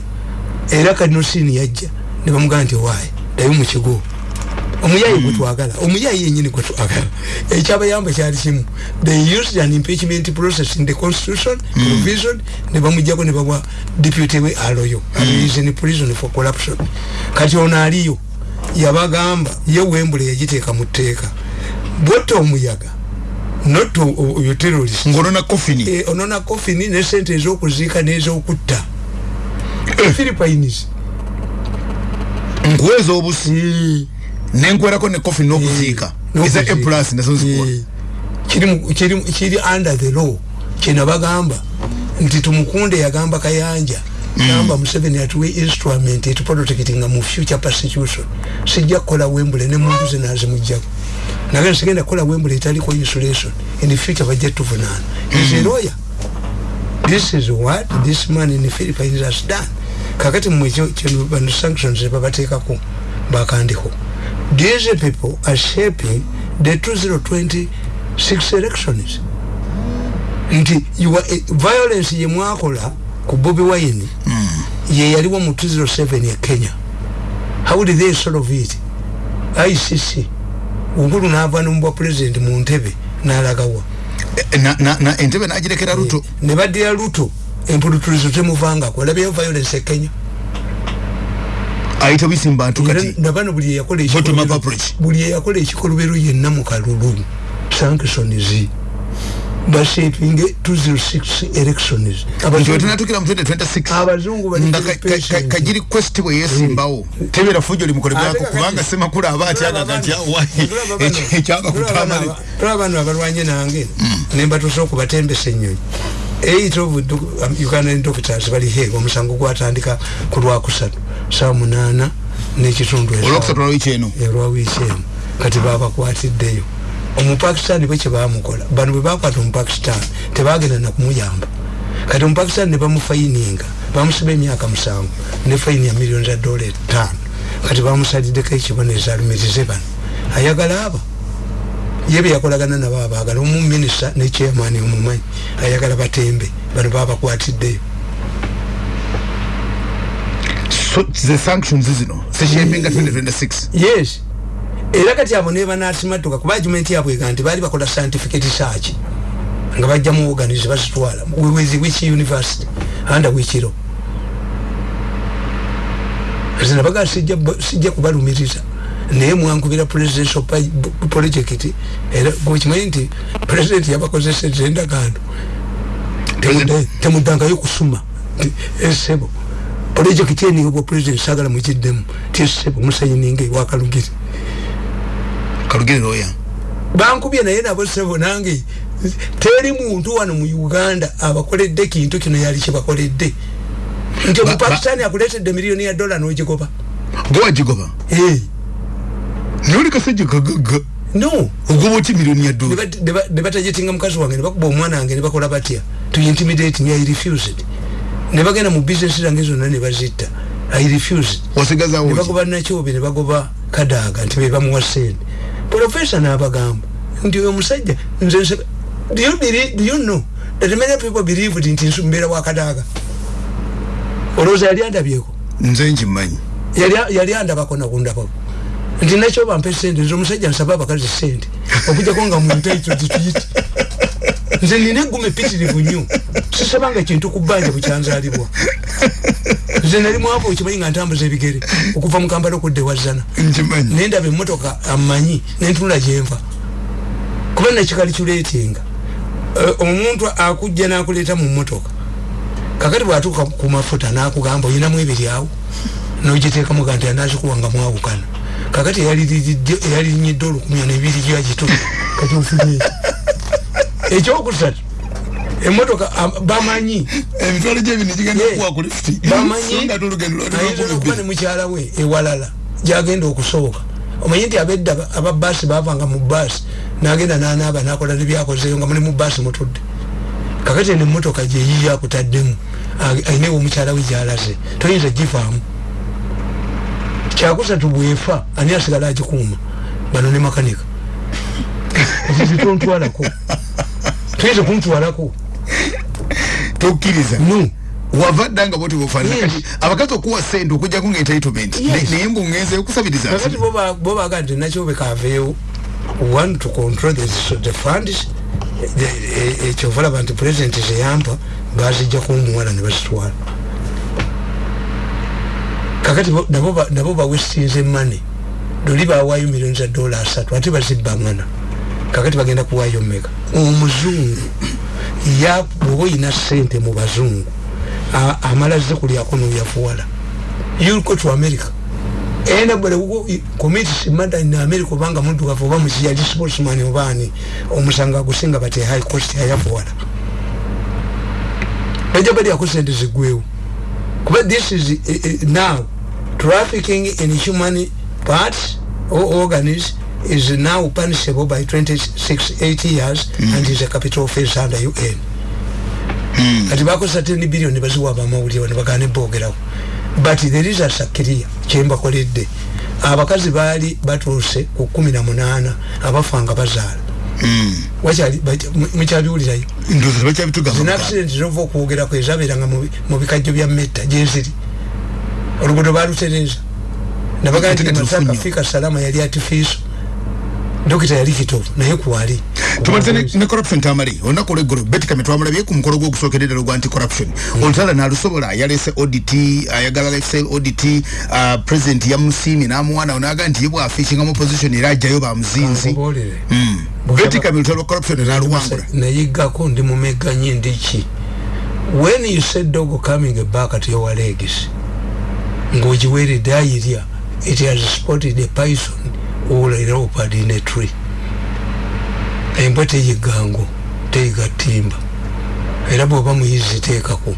Era kadinosini yajja ne bamugamba nti waayi ddayo mu kigo omuyayi gwe twagala omuyayi yenyini gwe twagala ekyabayamba kyali kimu. They used an impeachment process in the constitution provision ne bamujjako ne bawa deputy we aloyo is in prison for corruption. Kati ono aliyo yabagamba ye wembule yagiteeka mu tteeka. Bwotta omuyaga not o- o- oyo terrorist ng'onona kofini? Eh, onona kofini ne sente ez'okuziika n'ez'okutta. Philippines nkuweeza obusi nenkwerako ne kofini n'okuziika eza a plus nazo Eh, kiri mu- kiri under the law kino bagamba nti tumukunde yagamba kayanja gamba museveni atuwe instrument etuprotectinga mu future persecution sijja kukola wembule ne muntu ze nazimujjako naye nsigenda kukola wembule etaliko insulation in the future bajja tuvunaana is a lawyer this is what this man in the philippines has done kakati mwe bano sanctions babateekako bakandiko these people are shaping the 2026 elections. Nti you are, eh, violence ye mwakola ku bobi wine ye yaliwo mu 207 ya kenya. How did they solve it? Icc uhuru naava nomubwa president mu ntebe n'alagawa. Na- na- na entebe nagirekera luto ne baddira luto empulutulizo temuvangako. Olabyeyo violence e kenya ayita bisimba ntu Era kati. nabano buli eyakola Bottom up ekikolobero- approach. buli eyakola ekikolobero yenna mu kalulu. Sanctions bashaping 206 elections Abazungu- wetunatukira mu 2026 Abazungu bali nga very ka- ka- ka- patient. kagiri quest bwe yesimbawo tebera fujo limukolebwako Ate kakati- kubanga semakulu aba atyaga kati awayi Tulaba bano- ekyanga tulaba kutamale bano- tulaba bano abalwanye nange. Nembatusa okubatembesa enyonyi eight of doc- um, uganda doctors bali he omusango gwatandika ku lwakusatu saa munaana n'ekitundu olwokusatu lwawiki eno? Olwa wiiki emu. Kati babakwatiddeyo omupakistan bwe kyebamukola bano bwe bakwata omupakistan tebagenda nakumuyamba kati omupakistan ne bamufayininga bamusiba emyaka musanvu ne fayini ya miliyoni za dola etaano kati bamusaliddeko ekibonezo alumirize bano. Ayagala aba ye byeyakolagana nabo abaagala omuminisita ne chairman omumanyi ayagala batembe bano babakwatiddeyo so ze sanctions zino zishapinga 2026 yes. Era kati abo ne banasimatuka kuba argument yabwe ega nti baali bakola scientific research nga bajja mu organize bazitwala with which university under which law? Nze nabaga sijja sijja kubalumiriza naye mwankubira presidential pa- b- project era gwekimanyi nti president yabakozeseza endagaano. Temuda- temuddangayo kusuma. Nti, esebo projekiti eni obwa president sagala mugiddemu ti esebo musayininga ewakalugire kalugire loya bankubye naye nabo sebo nange. Teri muntu wano mu uganda abakoledde kintu kino yali kibakoledde nti omupakistani akuletedde miliyoni ya dola nogigoba. Gwe wagigoba? Eh, noli kasajja kagaga no. ogoba oti miliyoni ya dola bat- ne ba- ne batajetinga mukazi wange ne bakuba omwana wange ne bakola batya? To intimidate me i refused ne bagenda mu business zange zonna ne bazitta. I refused wasigazawo ne ki? bagoba nakyobe ne bagoba kadaaga nti bebamuwa sente profesa n'abagamba nti oyo omusajja nze do you do you know that many people believe nti mbeera wa kadaaga olowooza yali andabyeko? Nze nkimanyi. Yali- andabako nakundabako nti nakyo bampe sente nze omusajja nsaba abakazi sente okujjako nga muntu ekyo tituyiti nze nina egguma epitirivu nnyo. Sisabanga kintu ku bbanja bukyanzaalibwa nze nali mwavu okimanyi nga ntambuza ebigere okuva mu kampala okudda ewazana nkimanyi. Naye ndaba emmotoka amanyi nentunula gyenva kuba nakikalikyuleetinga omuntu akujja nakuleeta mu mmotoka kakati bwatuuka ku mafuta nakugamba oyinamu ebiri awo? Nogiteekamu ga nti anazikuwanga mwawukana. Kakati eyalinyidde olukumi nebiri gyagitu kati ofunye ekyokusatu emmotoka am- bamanyi. Emitwalo gyebino gigenda Yeah. okuwa ku lifuti bamanyi. So nga tulugendo ayinza lwalimu okuba ne mukyala we ewalala gyagenda okusooka. Omanyi nti abedda ba- aba baasi bavanga mu baasi nagenda nanaaba nakola nebyakozeyo nga muli mu baasi mutudde. Kakati eno emmotoka gyeyiyo akutaddemu ayinewo omukyala we gyalaze toyinza givaamu kyakusatu bwefa ani asigala agikuuma? Bano ne makanika. Ekizitontwalako tuyinza kuntwalako tokkiriza no. Wava ddanga bwoti bufaanana Yes. kati abakazi okuwa sente okujjako nga entitlement naye mbu ngenze okusabiriza kakati bobaga nti nakyo bekaveewo one to control the, the funds ekyo olaba nti president zeyampa bazijja kumuwala ne bazitwala kakati bo- nabo ba- nabo bawestinze money. Luli bawaayo milioni za dola asatu ate bazibbangana kakati bagenda kuwaayo meka omuzungu ya bwoba oyina sente mu bazungu a- amala ze kulyako noyafuwala you go to america. Anybody who commits murder in america obanga muddugavu oba mukiyali sportsman obaani omusango agusinga bati high cost ayafuwala bajja balyako sente zigwewo kuba this is uh, uh, now trafficking in human parts or organs is now punishable by 26 8 years mm. and is a capital offense under un kati bakosa 10 billion baziwa abamawulire nebagane bogerako but there is a sakiria kyembakoledde abakazi baali batuuse ku 18 abafanga bazaala. Wakyali mukyabiwulirayo ndoza zina bakyabitugamba accident zova okwogerako ezabeeranga mu bi- mu bikajjo bya metta gyeziri oluguudo balutereza nabagaa nti masaka fika salama yali atifiiso dokita yali kitovu naye kwali tumalize ne- ne corruption tamale olunaku olweggolo betikame twamulabye ku mukolo gw'ogusookedde ddala ogwa anti corruption olutala nalusobola yalese audit ayagala lifestyle audit uh, president yamusiimye n'amuwanawo n'aga nti ye bwafiikinga mu position era ajjayo bamuzinzi Nkubuulire. betikame olutalo lwa corruption naluwangula nayiggako ndi mumeganye ndiki when you said dogo coming back at your legs ng'ogiweeredde ayirya it has spotted a python or a leopard in a tree. Embwa teyiggango teyiga ttimba era bw'oba muyizi teekako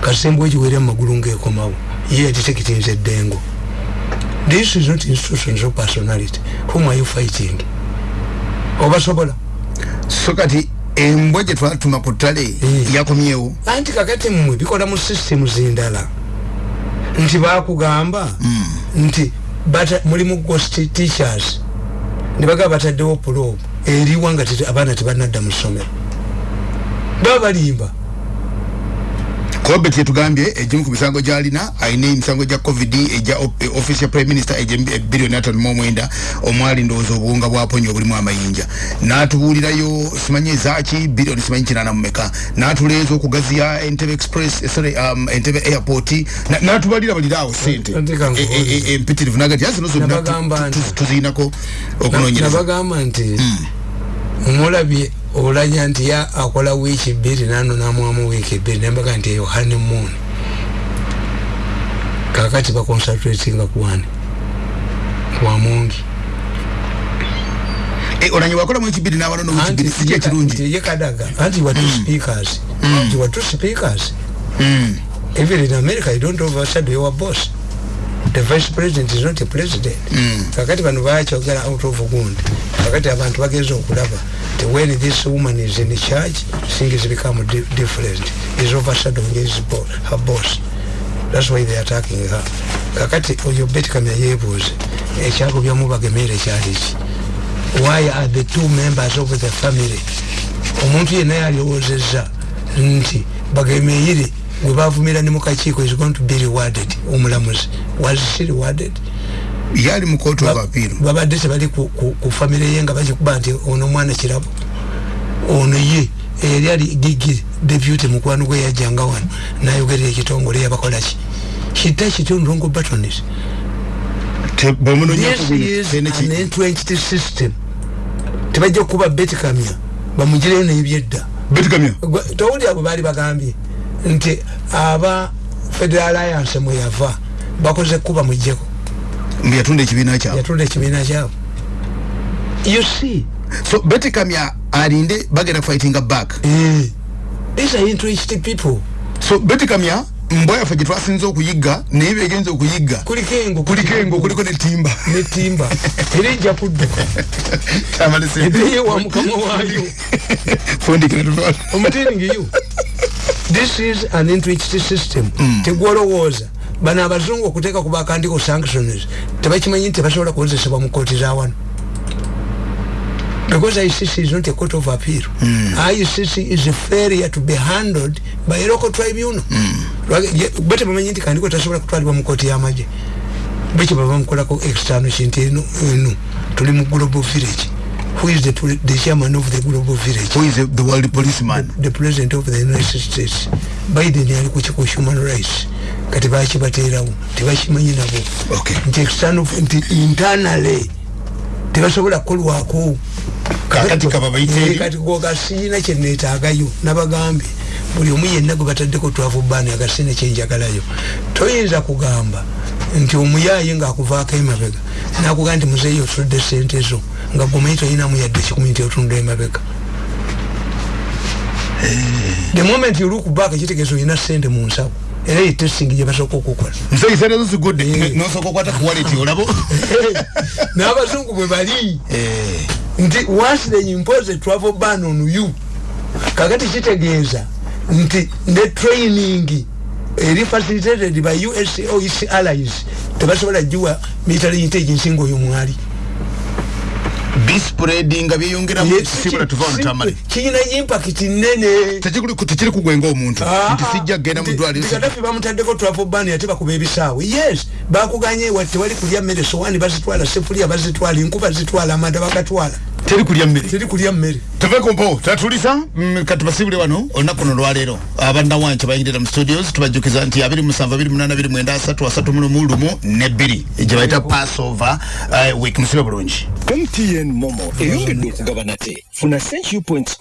kasembwa egiweera mumagulu ng'ekomawo ye yagitekitinza eddengo this is not institutions of personality. Whom are you fighting? Obasobola? So kati embwa gye twatuma ku ttale Mm. yakomyewo. Anti kakati mmwe bikola mu systemu zindala. Nti bakugamba nti bata- mulimu ghost teachers. Nebagamba bataddewo pulobu eriwa nga tete- abaana tebanadda mu ssomero. Baba balimba kobet yetugambye egimu ku misango gyalina alina emisango gya covid eh, office ya prime minister ebiliyoni atano mu omwenda omwali ndowooza obuwunga bwaponya obulimu amayinja. N'atubuulirayo simanyi ezaki biliyoni simanyi kinana mumeka n'atuleeza okugaziya entebe express eh, sorry um, entebe airport na- n'atubalira baliraawo sente Ndeka Eh, eh, eh, empitirivu naga nti azino zonna tu- Nabagamba tu- tu- nti- tuziinako okunoonyereza. nabagamba nti mulabye olanya nti ya akola wiiki bbiri nano namwamu wiiki bbiri nembaga nti eyo honeymoon kakati baconcentratinga kuwani kuwamungi Eh, olanye wakolamu ekibiri n'awalono wekibiri sijja kirungi. ye kadaga anti were two speakers. You were two speakers. Mm. even in america you don't overshadow your boss the vice president is not a president. Kakati bano bakyogera out of gundi kakati abantu bagenza okulaba ti when this woman is in charge things become di different. Is overshadowing his bo her boss. That's why they are attacking her. Kakati oyo betkamya yebuuze ekyagobyamu bagemere kyaliki why are the two members of the family? Omuntu yenna yaliwoozezza nti bagemeyire gwe bavumira ne mukakiiko is going to be rewarded. Omulamuzi. Was she rewarded? Yali mu court of appeal babadde tebali ku, ku, ku famire ye nga bagikuba nti ono mwana kirabo ono ye eyali ali gigi deputy mukwano gwe yajjanga wano nayogerera ekitongole yabakolaki kita kitondongo batonis Te- bwemunonyako this is an entrenched system. Tebajja kukuba betkamya bamugireyo nebyedda. Betikamya Gwe- towuli abo baali bagambye nti aba federal alliance mwe yava bakoze kuba mujjeko. Mbu yatunda ekibiina kyabwe. Yatunda ekibiina kyabo you see? So betikamya alinde bagenda fightinga back. Eh, these are entrenched people. So betikamya mbwa yaffe gye twasinza okuyigga naye begenza okuyigga kuliko engo kuliko engo kuliko netimba netimba era ejja kudduka ebeeye wa mukama waayo. Fundikira tutwala omutelling you this is an entrenched system. Tegwolowooza bano abazungu okuteeka ku bakandiko sanctions tebakimanyi nti tebasobola kukozesebwa mu kooti za wano because ICC is not a court of appeal. Mm. ICC is a failure to be handled by a local tribunal. Mm. Bete mama nyinti kandiko tasobola kutwalibwa mu koti y'amagye. Beki baba mukolako external kintu eno eno tuli mu global village. Who is the, the chairman of the global village? Who is the, the world policeman? The, the president of the United States. Biden yali kuchiko human rights. Kati bachi baterawo. Tibachimanyi nabo. Okay. Nti external, nti internally. Tibasobola kolwako. kakati kaba bayiteri kati gogasiina kyenetagayo nabagambye buli omu yenna gwe bataddeko twavu bbaani agasiina kyenjagalayo toyinza kugamba nti omuyaye ngaakuvaako emabega nakugamba nti muzeeyo otudde sente zo nga gomanyi toyinamu yadde kikumi nti otunda emabega. The moment you look back ekitegeeza olina sente mu nsawo era ye testing gye basooka okukola nseisere zigudde. Nosooka okwata ku wallet olabo n'abazungu bwe bali. Nti once they impose travel ban on you kakati kitegeeza. Nti ne training eri facilitated by us oec allies tebasobola jiwa military intelligence ngaoyo mwali bispreading nga byeyongera sibula tuva olutamale kiyina impact nene tekiri kugwenga omuntu nti sijja kgenda mu ddwaliro kadafi bamutaddeko travel ban ate bakuba ebisaawe. Yes bakuganye wa tewali kulya mmere sowani bazitwala sefulia bazitwala enkuba zitwala amanda bagatwala teri kulya mmere teri kulya mmere tuvekompo tatulisa. Kati basibule wano olunaku luno lwaleero abannawanki bayingirira mu studios tubajjukiza nti 27 ne bbiri gye bayita passover uh, week musibe bulungi. Mtn momo eyongedde okugabana te. Funa senchu point